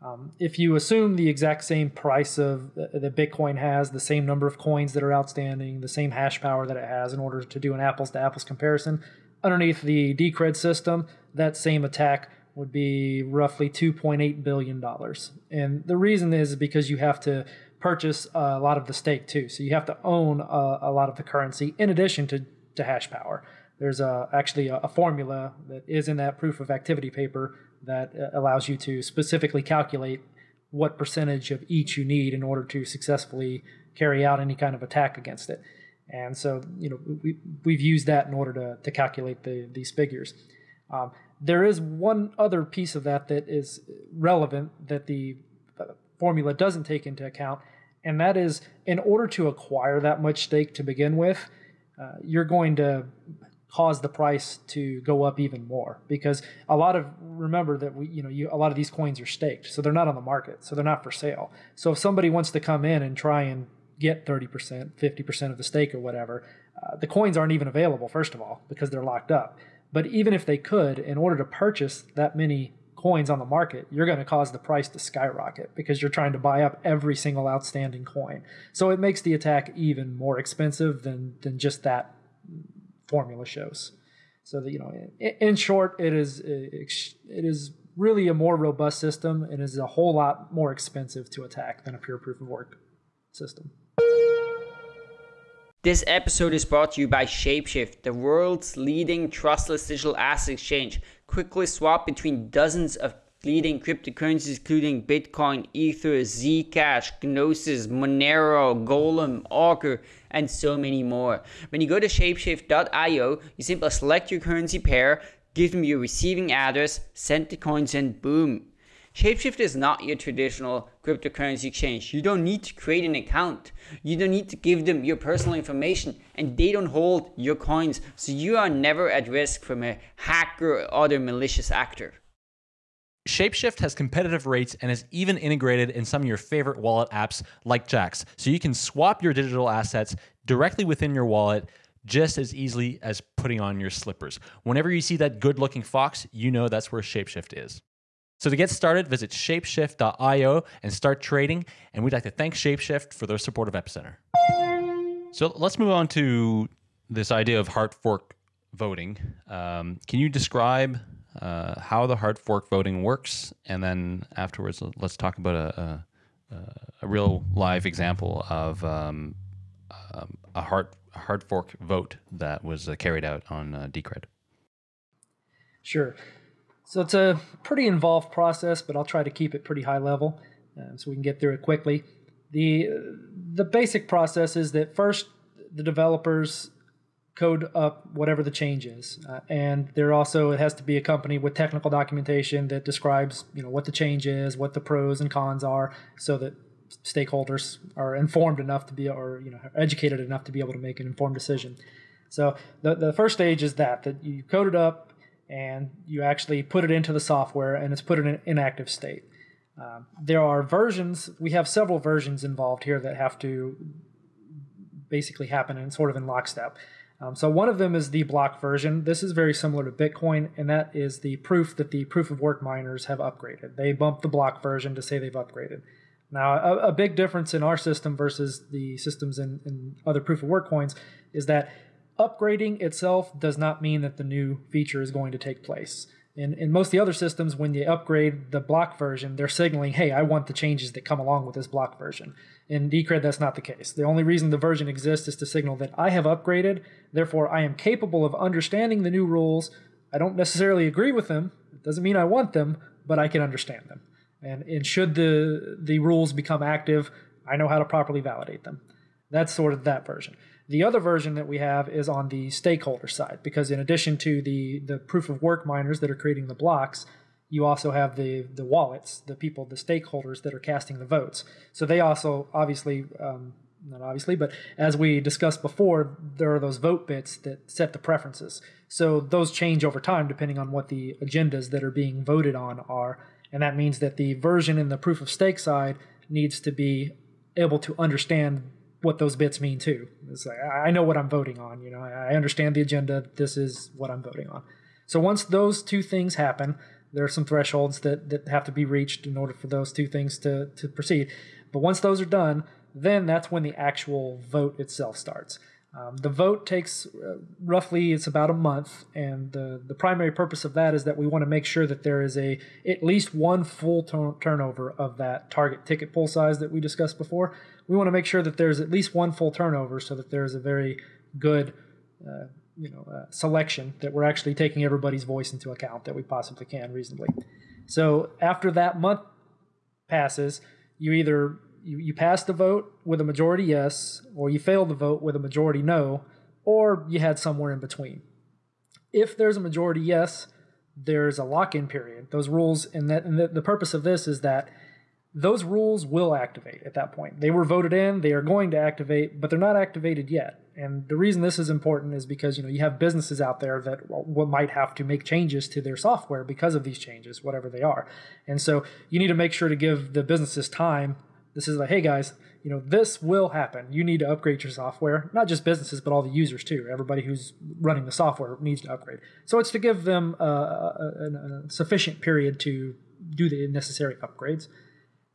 Um, if you assume the exact same price of uh, that Bitcoin has, the same number of coins that are outstanding, the same hash power that it has, in order to do an apples to apples comparison, underneath the Decred system, that same attack would be roughly $2.8 billion. And the reason is because you have to purchase a lot of the stake too. So you have to own a, a lot of the currency in addition to, to hash power. There's a, actually a, a formula that is in that proof of activity paper that uh, allows you to specifically calculate what percentage of each you need in order to successfully carry out any kind of attack against it. And so, you know, we, we've used that in order to, to calculate the, these figures. Um, there is one other piece of that that is relevant that the formula doesn't take into account, and that is in order to acquire that much stake to begin with, uh, you're going to cause the price to go up even more because a lot of remember that we you know you, a lot of these coins are staked so they're not on the market so they're not for sale. So if somebody wants to come in and try and get 30% 50% of the stake or whatever uh, the coins aren't even available first of all because they're locked up but even if they could in order to purchase that many coins on the market you're going to cause the price to skyrocket because you're trying to buy up every single outstanding coin so it makes the attack even more expensive than than just that formula shows. So that you know, in, short, it is it is really a more robust system and is a whole lot more expensive to attack than a pure proof of work system. This episode is brought to you by Shapeshift, the world's leading trustless digital asset exchange. Quickly swap between dozens of leading cryptocurrencies including Bitcoin, Ether, Zcash, Gnosis, Monero, Golem, Augur, and so many more. When you go to shapeshift.io, you simply select your currency pair, give them your receiving address, send the coins, and boom. Shapeshift is not your traditional cryptocurrency exchange. You don't need to create an account. You don't need to give them your personal information and they don't hold your coins. So you are never at risk from a hacker or other malicious actor. Shapeshift has competitive rates and is even integrated in some of your favorite wallet apps like Jaxx. So you can swap your digital assets directly within your wallet just as easily as putting on your slippers. Whenever you see that good looking fox, you know that's where Shapeshift is. So to get started, visit shapeshift.io and start trading. And we'd like to thank Shapeshift for their support of Epicenter. So let's move on to this idea of hard fork voting. Um, can you describe uh, how the hard fork voting works, and then afterwards, let's talk about a, a, a real live example of um, um, a hard hard fork vote that was uh, carried out on uh, Decred. Sure. So it's a pretty involved process, but I'll try to keep it pretty high level uh, so we can get through it quickly. the The basic process is that first the developers code up whatever the change is. Uh, and there also it has to be accompanied with technical documentation that describes you know what the change is, what the pros and cons are, so that stakeholders are informed enough to be or you know educated enough to be able to make an informed decision. So the the first stage is that that you code it up and you actually put it into the software and it's put in an inactive state. Um, there are versions. We have several versions involved here that have to basically happen in sort of in lockstep. Um, so one of them is the block version. This is very similar to Bitcoin, and that is the proof that the proof of work miners have upgraded. They bump the block version to say they've upgraded. Now, a, a big difference in our system versus the systems in, in other proof of work coins is that upgrading itself does not mean that the new feature is going to take place. In, in most of the other systems, when they upgrade the block version, they're signaling, hey, I want the changes that come along with this block version. In Decred, that's not the case. The only reason the version exists is to signal that I have upgraded, therefore I am capable of understanding the new rules. I don't necessarily agree with them. It doesn't mean I want them, but I can understand them. And, and should the, the rules become active, I know how to properly validate them. That's sort of that version. The other version that we have is on the stakeholder side, because in addition to the, the proof of work miners that are creating the blocks, you also have the, the wallets, the people, the stakeholders that are casting the votes. So they also obviously, um, not obviously, but as we discussed before, there are those vote bits that set the preferences. So those change over time depending on what the agendas that are being voted on are. And that means that the version in the proof of stake side needs to be able to understand what those bits mean too. It's like I know what I'm voting on. You know, I understand the agenda. This is what I'm voting on. So once those two things happen, there are some thresholds that, that have to be reached in order for those two things to, to proceed. But once those are done, then that's when the actual vote itself starts. Um, the vote takes uh, roughly it's about a month, and the the primary purpose of that is that we want to make sure that there is a at least one full turn- turnover of that target ticket pool size that we discussed before. We want to make sure that there's at least one full turnover so that there is a very good uh, you know uh, selection that we're actually taking everybody's voice into account that we possibly can reasonably. So after that month passes, you either you, you pass the vote with a majority yes, or you fail the vote with a majority no, or you had somewhere in between. If there's a majority yes, there's a lock-in period. Those rules, and that and the, the purpose of this is that those rules will activate at that point. They were voted in, they are going to activate, but they're not activated yet. And the reason this is important is because you know you have businesses out there that might have to make changes to their software because of these changes, whatever they are. And so you need to make sure to give the businesses time. This is like, hey guys, you know this will happen. You need to upgrade your software, not just businesses, but all the users too. Everybody who's running the software needs to upgrade. So it's to give them uh, a, a, a sufficient period to do the necessary upgrades.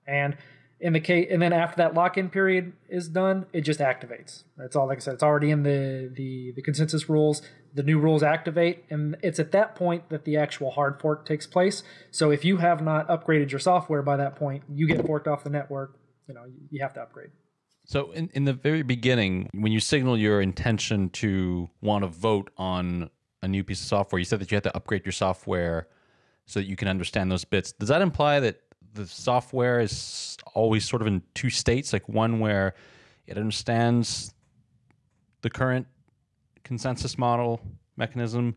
And in the case, and then after that lock-in period is done, it just activates. That's all. Like I said, it's already in the the the consensus rules. The new rules activate, and it's at that point that the actual hard fork takes place. So if you have not upgraded your software by that point, you get forked off the network. You know, you have to upgrade. So in, in the very beginning, when you signal your intention to want to vote on a new piece of software, you said that you had to upgrade your software so that you can understand those bits. Does that imply that the software is always sort of in two states, like one where it understands the current consensus model mechanism,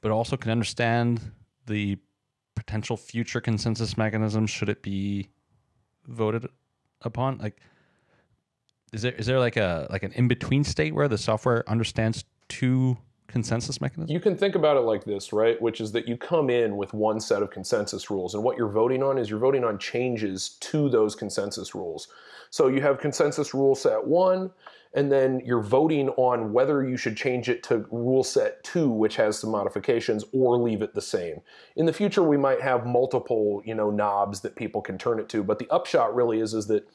but also can understand the potential future consensus mechanism should it be voted upon. Like, is there is there like a like an in between state where the software understands two consensus mechanism? You can think about it like this, right? Which is that you come in with one set of consensus rules, and what you're voting on is you're voting on changes to those consensus rules. So you have consensus rule set one, and then you're voting on whether you should change it to rule set two, which has some modifications, or leave it the same. In the future, we might have multiple, you know, knobs that people can turn it to, but the upshot really is, is that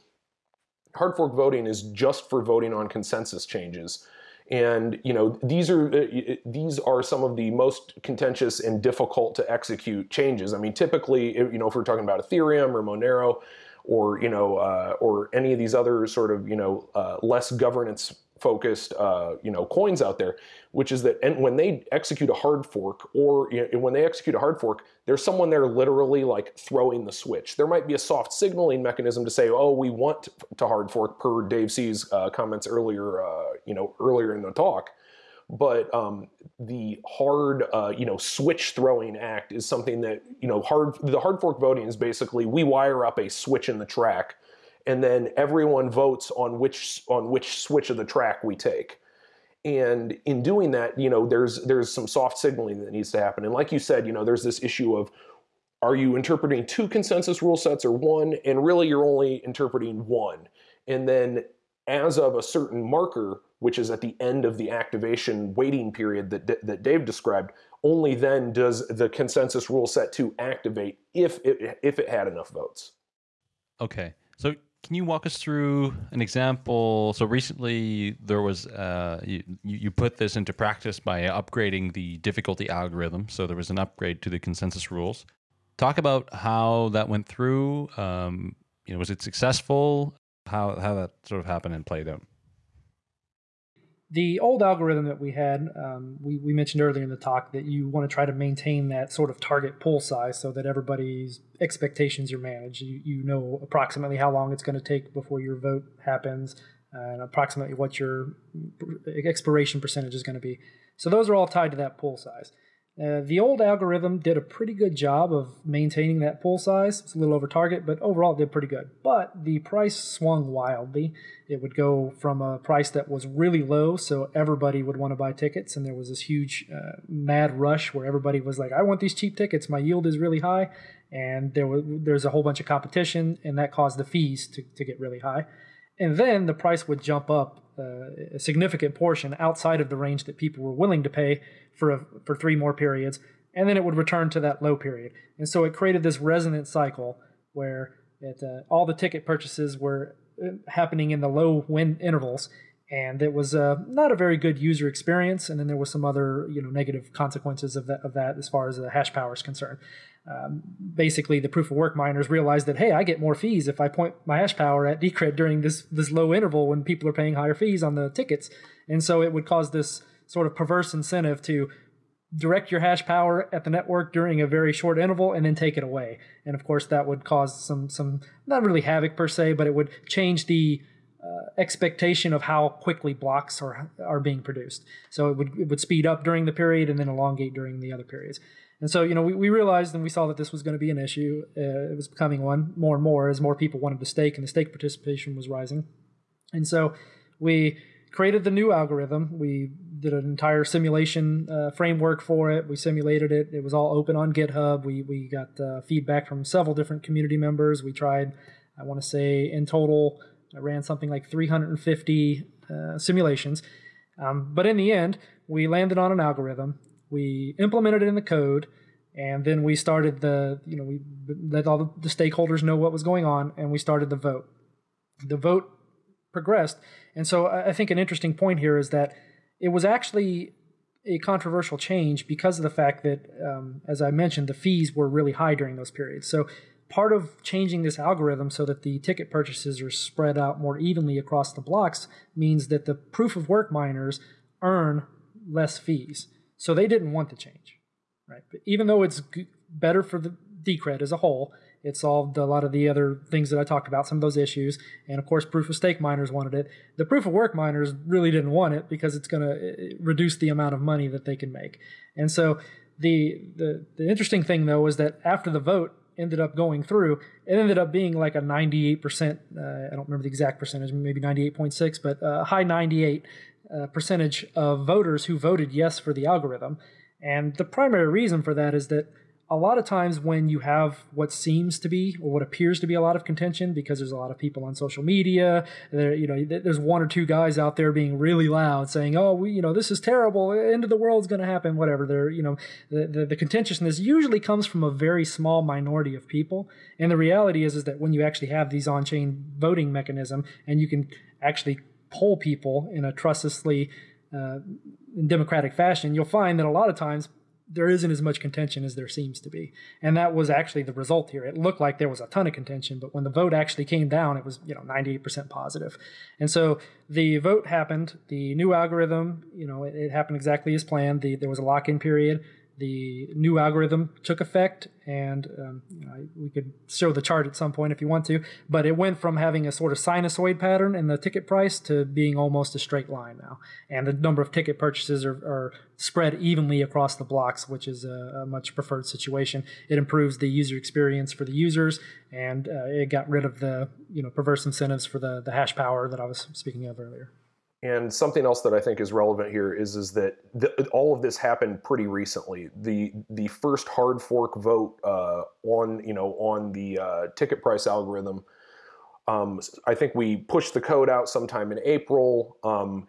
hard fork voting is just for voting on consensus changes. And you know these are uh, these are some of the most contentious and difficult to execute changes. I mean, typically, you know, if we're talking about Ethereum or Monero, or you know, uh, or any of these other sort of you know uh, less governance focused uh, you know coins out there, which is that and when they execute a hard fork or you know, when they execute a hard fork, there's someone there literally like throwing the switch. There might be a soft signaling mechanism to say, oh, we want to hard fork per Dave C's uh, comments earlier, uh, you know, earlier in the talk. But um, the hard, uh, you know, switch throwing act is something that you know hard. The hard fork voting is basically we wire up a switch in the track and then everyone votes on which on which switch of the track we take. And in doing that, you know, there's there's some soft signaling that needs to happen. And like you said, you know, there's this issue of are you interpreting two consensus rule sets or one? And really you're only interpreting one. And then as of a certain marker, which is at the end of the activation waiting period that, that Dave described, only then does the consensus rule set to activate if it, if it had enough votes. Okay. So can you walk us through an example? So recently there was uh, you, you put this into practice by upgrading the difficulty algorithm. So there was an upgrade to the consensus rules. Talk about how that went through. Um, you know, was it successful? How how that sort of happened and played out? The old algorithm that we had, um, we, we mentioned earlier in the talk that you want to try to maintain that sort of target pool size so that everybody's expectations are managed. You, you know approximately how long it's going to take before your vote happens and approximately what your expiration percentage is going to be. So those are all tied to that pool size. Uh, the old algorithm did a pretty good job of maintaining that pool size. It's a little over target, but overall it did pretty good. But the price swung wildly. It would go from a price that was really low, so everybody would want to buy tickets, and there was this huge uh, mad rush where everybody was like, "I want these cheap tickets. My yield is really high," and there was there's a whole bunch of competition, and that caused the fees to, to get really high. And then the price would jump up a significant portion outside of the range that people were willing to pay for a, for three more periods, and then it would return to that low period. And so it created this resonant cycle where it, uh, all the ticket purchases were uh, happening in the low win intervals, and it was uh, not a very good user experience. And then there was some other you know negative consequences of that of that as far as the hash power is concerned. Um, basically, the proof of work miners realized that hey, I get more fees if I point my hash power at Decred during this this low interval when people are paying higher fees on the tickets, and so it would cause this sort of perverse incentive to direct your hash power at the network during a very short interval and then take it away. And of course, that would cause some some not really havoc per se, but it would change the uh, expectation of how quickly blocks are are being produced. So it would it would speed up during the period and then elongate during the other periods. And so you know we, we realized and we saw that this was going to be an issue. Uh, it was becoming one more and more as more people wanted to stake and the stake participation was rising. And so we created the new algorithm. We did an entire simulation uh, framework for it. We simulated it. It was all open on GitHub. We we got uh, feedback from several different community members. We tried, I want to say, in total I ran something like 350 uh, simulations. Um, but in the end, we landed on an algorithm. We implemented it in the code, and then we started the, you know, we let all the stakeholders know what was going on, and we started the vote. The vote progressed. And so I think an interesting point here is that it was actually a controversial change because of the fact that, um, as I mentioned, the fees were really high during those periods. So part of changing this algorithm so that the ticket purchases are spread out more evenly across the blocks means that the proof of work miners earn less fees. So they didn't want the change, right? But even though it's better for the Decred as a whole, it solved a lot of the other things that I talked about, some of those issues. And of course, proof of stake miners wanted it. The proof of work miners really didn't want it because it's going to reduce the amount of money that they can make. And so the, the, the interesting thing though is that after the vote, ended up going through, it ended up being like a 98%, uh, I don't remember the exact percentage, maybe 98.6, but a high 98 percentage of voters who voted yes for the algorithm. And the primary reason for that is that a lot of times when you have what seems to be or what appears to be a lot of contention because there's a lot of people on social media there you know there's one or two guys out there being really loud saying oh we you know this is terrible. End of the world's going to happen whatever. They're you know the, the, the contentiousness usually comes from a very small minority of people. And the reality is is that when you actually have these on-chain voting mechanism and you can actually poll people in a trustlessly uh, democratic fashion you'll find that a lot of times there isn't as much contention as there seems to be. And that was actually the result here. It looked like there was a ton of contention, but when the vote actually came down, it was, you know, 98% positive. And so the vote happened, the new algorithm, you know, it, it happened exactly as planned. The, there was a lock-in period the new algorithm took effect, and um, you know, we could show the chart at some point if you want to. But it went from having a sort of sinusoid pattern in the ticket price to being almost a straight line now, and the number of ticket purchases are, are spread evenly across the blocks, which is a, a, much preferred situation. It improves the user experience for the users, and uh, it got rid of the you know perverse incentives for the the hash power that I was speaking of earlier. And something else that I think is relevant here is is that the, all of this happened pretty recently. The the first hard fork vote uh, on you know on the uh, ticket price algorithm. Um, I think we pushed the code out sometime in April. Um,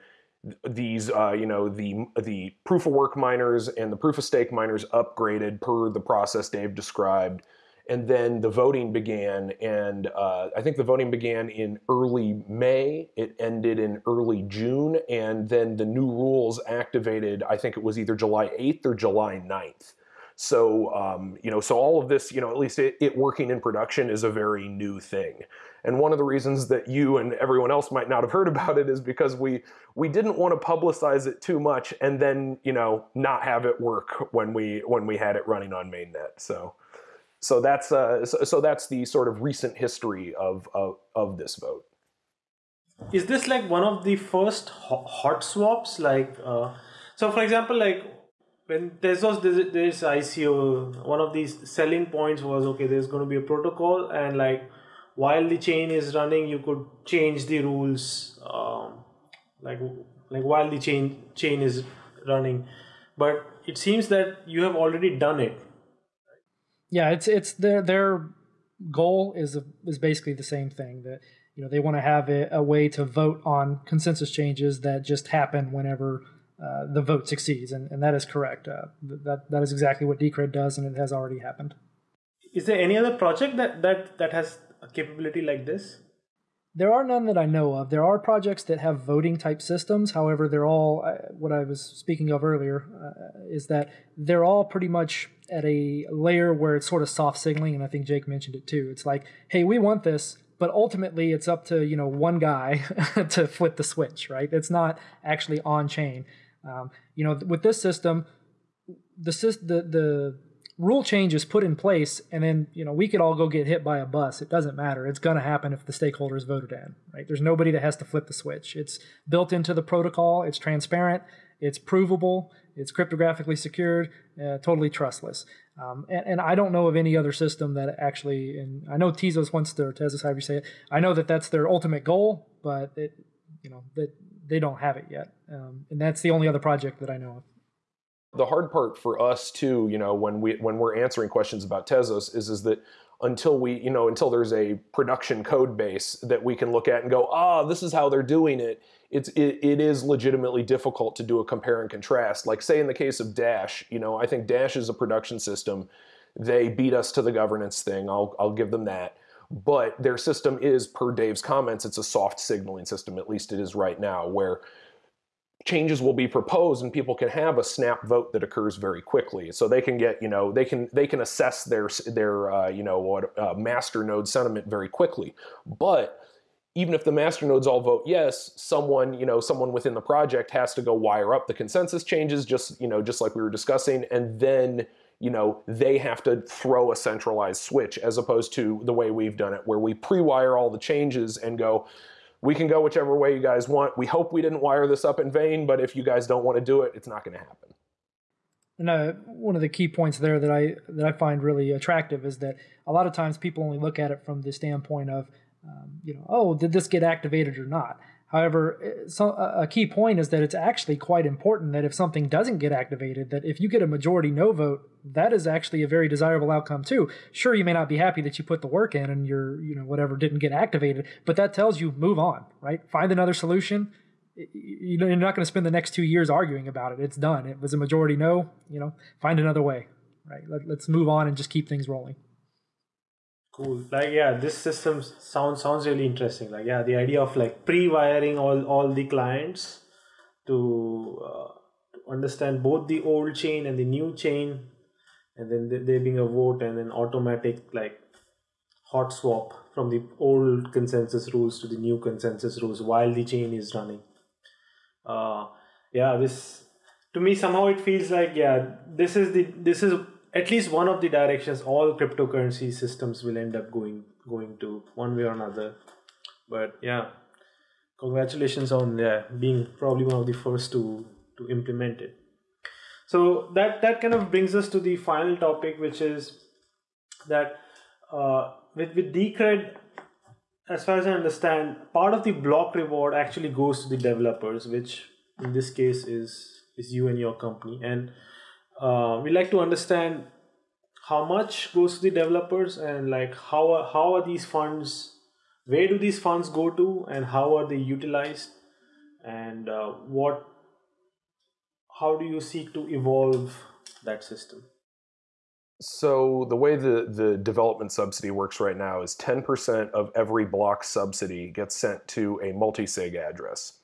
these uh, you know the the proof of work miners and the proof of stake miners upgraded per the process Dave described and then the voting began and uh, i think the voting began in early may. It ended in early june and then the new rules activated i think it was either july 8th or july 9th so um, you know so all of this you know at least it, it working in production is a very new thing. And one of the reasons that you and everyone else might not have heard about it is because we we didn't want to publicize it too much and then you know not have it work when we when we had it running on mainnet so so that's uh, so, so, that's the sort of recent history of, of of this vote. Is this like one of the first hot swaps? Like, uh, so for example, like when there's this ICO, one of these selling points was okay. There's going to be a protocol, and like while the chain is running, you could change the rules. Um, like like while the chain chain is running, but it seems that you have already done it yeah, it's it's their their goal is a, is basically the same thing that you know they want to have a, a, way to vote on consensus changes that just happen whenever uh, the vote succeeds, and, and that is correct. Uh, that that is exactly what Decred does, and it has already happened. Is there any other project that that that has a capability like this? There are none that I know of. There are projects that have voting type systems. However, they're all what I was speaking of earlier uh, is that they're all pretty much at a layer where it's sort of soft signaling, and I think Jake mentioned it too. It's like, hey, we want this, but ultimately it's up to you know one guy to flip the switch, right? It's not actually on chain. Um, you know, with this system, the the the rule change is put in place and then you know we could all go get hit by a bus. It doesn't matter. It's going to happen if the stakeholders voted in right? There's nobody that has to flip the switch. It's built into the protocol. It's transparent. It's provable it's cryptographically secured uh, totally trustless um, and, and, i don't know of any other system that actually and i know tezos wants to tezos however you say it i know that that's their ultimate goal but it you know that they don't have it yet um, and that's the only other project that i know of the hard part for us too, you know, when we when we're answering questions about Tezos is is that until we, you know, until there's a production code base that we can look at and go, ah, oh, this is how they're doing it. It's it, it is legitimately difficult to do a compare and contrast. Like say in the case of Dash, you know, I think Dash is a production system. They beat us to the governance thing. I'll I'll give them that. But their system is, per Dave's comments, it's a soft signaling system. At least it is right now, where changes will be proposed and people can have a snap vote that occurs very quickly so they can get you know they can they can assess their their uh, you know what uh, master node sentiment very quickly but even if the master nodes all vote yes someone you know someone within the project has to go wire up the consensus changes just you know just like we were discussing and then you know they have to throw a centralized switch as opposed to the way we've done it where we pre-wire all the changes and go we can go whichever way you guys want. We hope we didn't wire this up in vain, but if you guys don't want to do it, it's not going to happen. And uh, one of the key points there that I that I find really attractive is that a lot of times people only look at it from the standpoint of, um, you know, oh, did this get activated or not? However, uh, so a key point is that it's actually quite important that if something doesn't get activated, that if you get a majority no vote, that is actually a very desirable outcome too. Sure, you may not be happy that you put the work in and your, you know, whatever didn't get activated, but that tells you move on, right? Find another solution. You know, you're not going to spend the next two years arguing about it. It's done. It was a majority no. You know, find another way, right? Let, let's move on and just keep things rolling. Cool. Like yeah, this system sounds sounds really interesting. Like yeah, the idea of like pre-wiring all all the clients to, uh, to understand both the old chain and the new chain, and then there being a vote and then automatic like hot swap from the old consensus rules to the new consensus rules while the chain is running. Uh, yeah, this to me somehow it feels like yeah, this is the this is at least one of the directions all cryptocurrency systems will end up going going to one way or another. But yeah congratulations on yeah, being probably one of the first to to implement it. So that that kind of brings us to the final topic which is that uh, with with decred as far as i understand part of the block reward actually goes to the developers which in this case is is you and your company. And uh, we like to understand how much goes to the developers and like how are, how are these funds where do these funds go to and how are they utilized? And uh, what how do you seek to evolve that system? So the way the, the development subsidy works right now is 10% of every block subsidy gets sent to a multi-sig address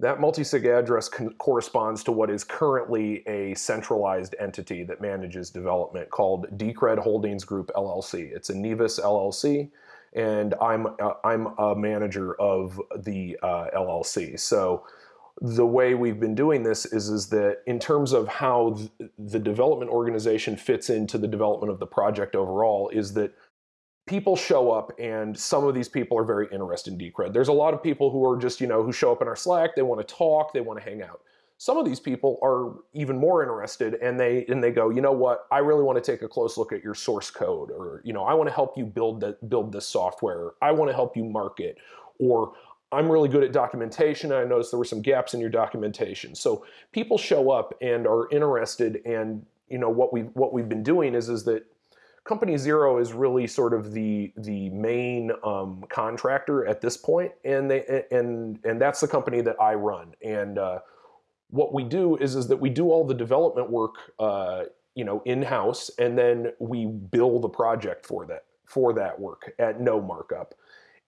that multi-sig address corresponds to what is currently a centralized entity that manages development called Decred Holdings Group LLC. It's a Nevis LLC, and I'm uh, I'm a manager of the uh, LLC. So the way we've been doing this is is that in terms of how th the development organization fits into the development of the project overall is that people show up and some of these people are very interested in Decred. There's a lot of people who are just, you know, who show up in our Slack, they want to talk, they want to hang out. Some of these people are even more interested and they and they go, you know what, I really want to take a close look at your source code or, you know, I want to help you build that build this software. I want to help you market or I'm really good at documentation. I noticed there were some gaps in your documentation. So people show up and are interested and you know what we what we've been doing is is that Company Zero is really sort of the the main um, contractor at this point, and they and and that's the company that I run. And uh, what we do is is that we do all the development work, uh, you know, in house, and then we bill the project for that for that work at no markup.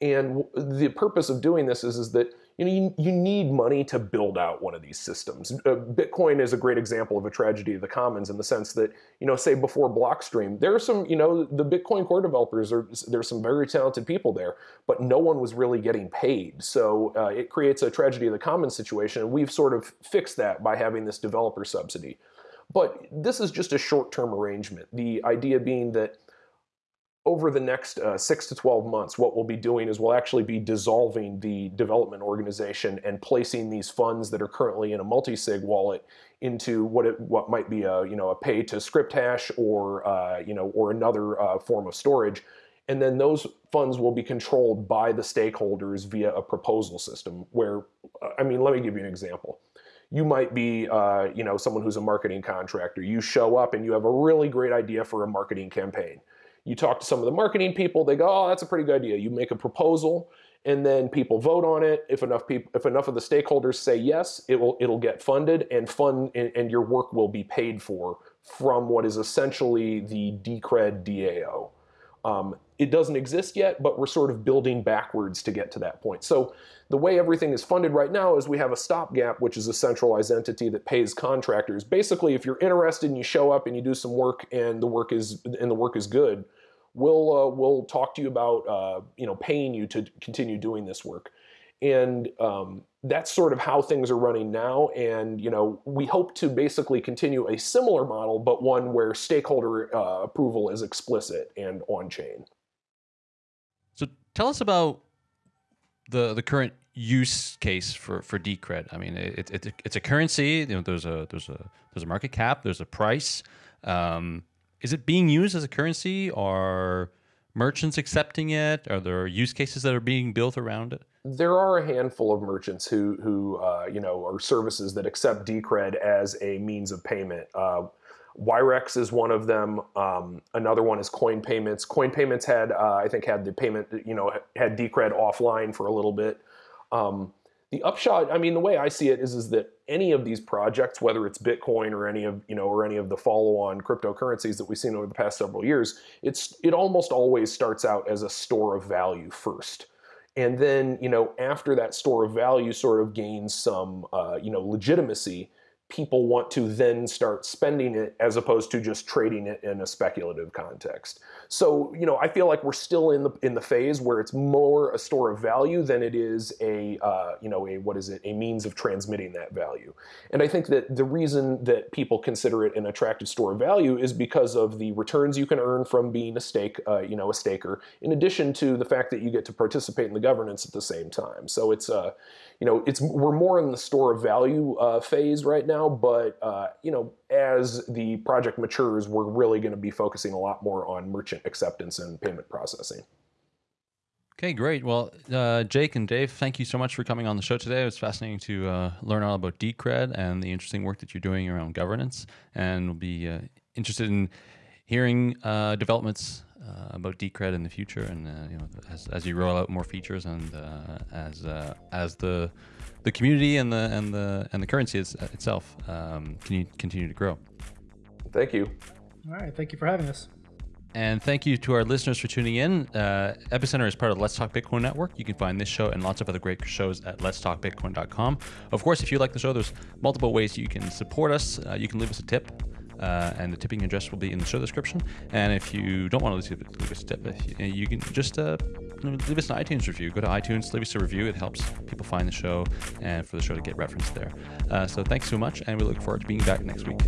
And the purpose of doing this is, is that you know you, you need money to build out one of these systems. Uh, Bitcoin is a great example of a tragedy of the commons in the sense that you know say before Blockstream, there are some you know the Bitcoin core developers are there's some very talented people there, but no one was really getting paid. So uh, it creates a tragedy of the commons situation, and we've sort of fixed that by having this developer subsidy. But this is just a short-term arrangement. The idea being that over the next uh, six to 12 months, what we'll be doing is we'll actually be dissolving the development organization and placing these funds that are currently in a multi-sig wallet into what it, what might be a you know a pay to script hash or uh, you know or another uh, form of storage, and then those funds will be controlled by the stakeholders via a proposal system. Where uh, I mean, let me give you an example. You might be, uh, you know, someone who's a marketing contractor. You show up and you have a really great idea for a marketing campaign you talk to some of the marketing people, they go, "Oh, that's a pretty good idea." You make a proposal, and then people vote on it. If enough people, if enough of the stakeholders say yes, it will it'll get funded, and fund and, and your work will be paid for from what is essentially the Decred DAO. Um, it doesn't exist yet, but we're sort of building backwards to get to that point. So the way everything is funded right now is we have a stopgap, which is a centralized entity that pays contractors. Basically, if you're interested and you show up and you do some work and the work is and the work is good, we'll uh, we'll talk to you about uh, you know paying you to continue doing this work. And um, that's sort of how things are running now. And you know, we hope to basically continue a similar model, but one where stakeholder uh, approval is explicit and on chain. So tell us about the the current use case for for Decred. I mean, it, it, it's a currency. You know, there's a there's a there's a market cap. There's a price. Um, is it being used as a currency? Are merchants accepting it? Are there use cases that are being built around it? There are a handful of merchants who, who uh, you know, are services that accept Decred as a means of payment. Uh, Wirex is one of them. Um, another one is Coin Payments. Coin Payments had, uh, I think, had the payment, you know, had Decred offline for a little bit. Um, the upshot, I mean, the way I see it is, is that any of these projects, whether it's Bitcoin or any of, you know, or any of the follow-on cryptocurrencies that we've seen over the past several years, it's it almost always starts out as a store of value first. And then, you know, after that store of value sort of gains some, uh, you know, legitimacy, people want to then start spending it as opposed to just trading it in a speculative context. So, you know, I feel like we're still in the in the phase where it's more a store of value than it is a uh, you know a what is it a means of transmitting that value. And I think that the reason that people consider it an attractive store of value is because of the returns you can earn from being a stake uh, you know a staker, in addition to the fact that you get to participate in the governance at the same time. So it's uh, you know, it's we're more in the store of value uh, phase right now, but uh, you know, as the project matures, we're really going to be focusing a lot more on merchant acceptance and payment processing. Okay, great. Well, uh, Jake and Dave, thank you so much for coming on the show today. It was fascinating to uh, learn all about Decred and the interesting work that you're doing around governance, and we'll be uh, interested in hearing uh, developments uh, about Decred in the future, and uh, you know, as, as you roll out more features, and uh, as uh, as the the community and the and the and the currency is, uh, itself um, can you continue to grow. Thank you. All right, thank you for having us. And thank you to our listeners for tuning in. Uh, Epicenter is part of the Let's Talk Bitcoin Network. You can find this show and lots of other great shows at letstalkbitcoin.com. Of course, if you like the show, there's multiple ways you can support us. Uh, you can leave us a tip uh, and the tipping address will be in the show description. And if you don't want to leave, leave us a tip, uh, you can just uh, leave us an iTunes review. Go to iTunes, leave us a review. It helps people find the show and for the show to get referenced there. Uh, so thanks so much, and we look forward to being back next week.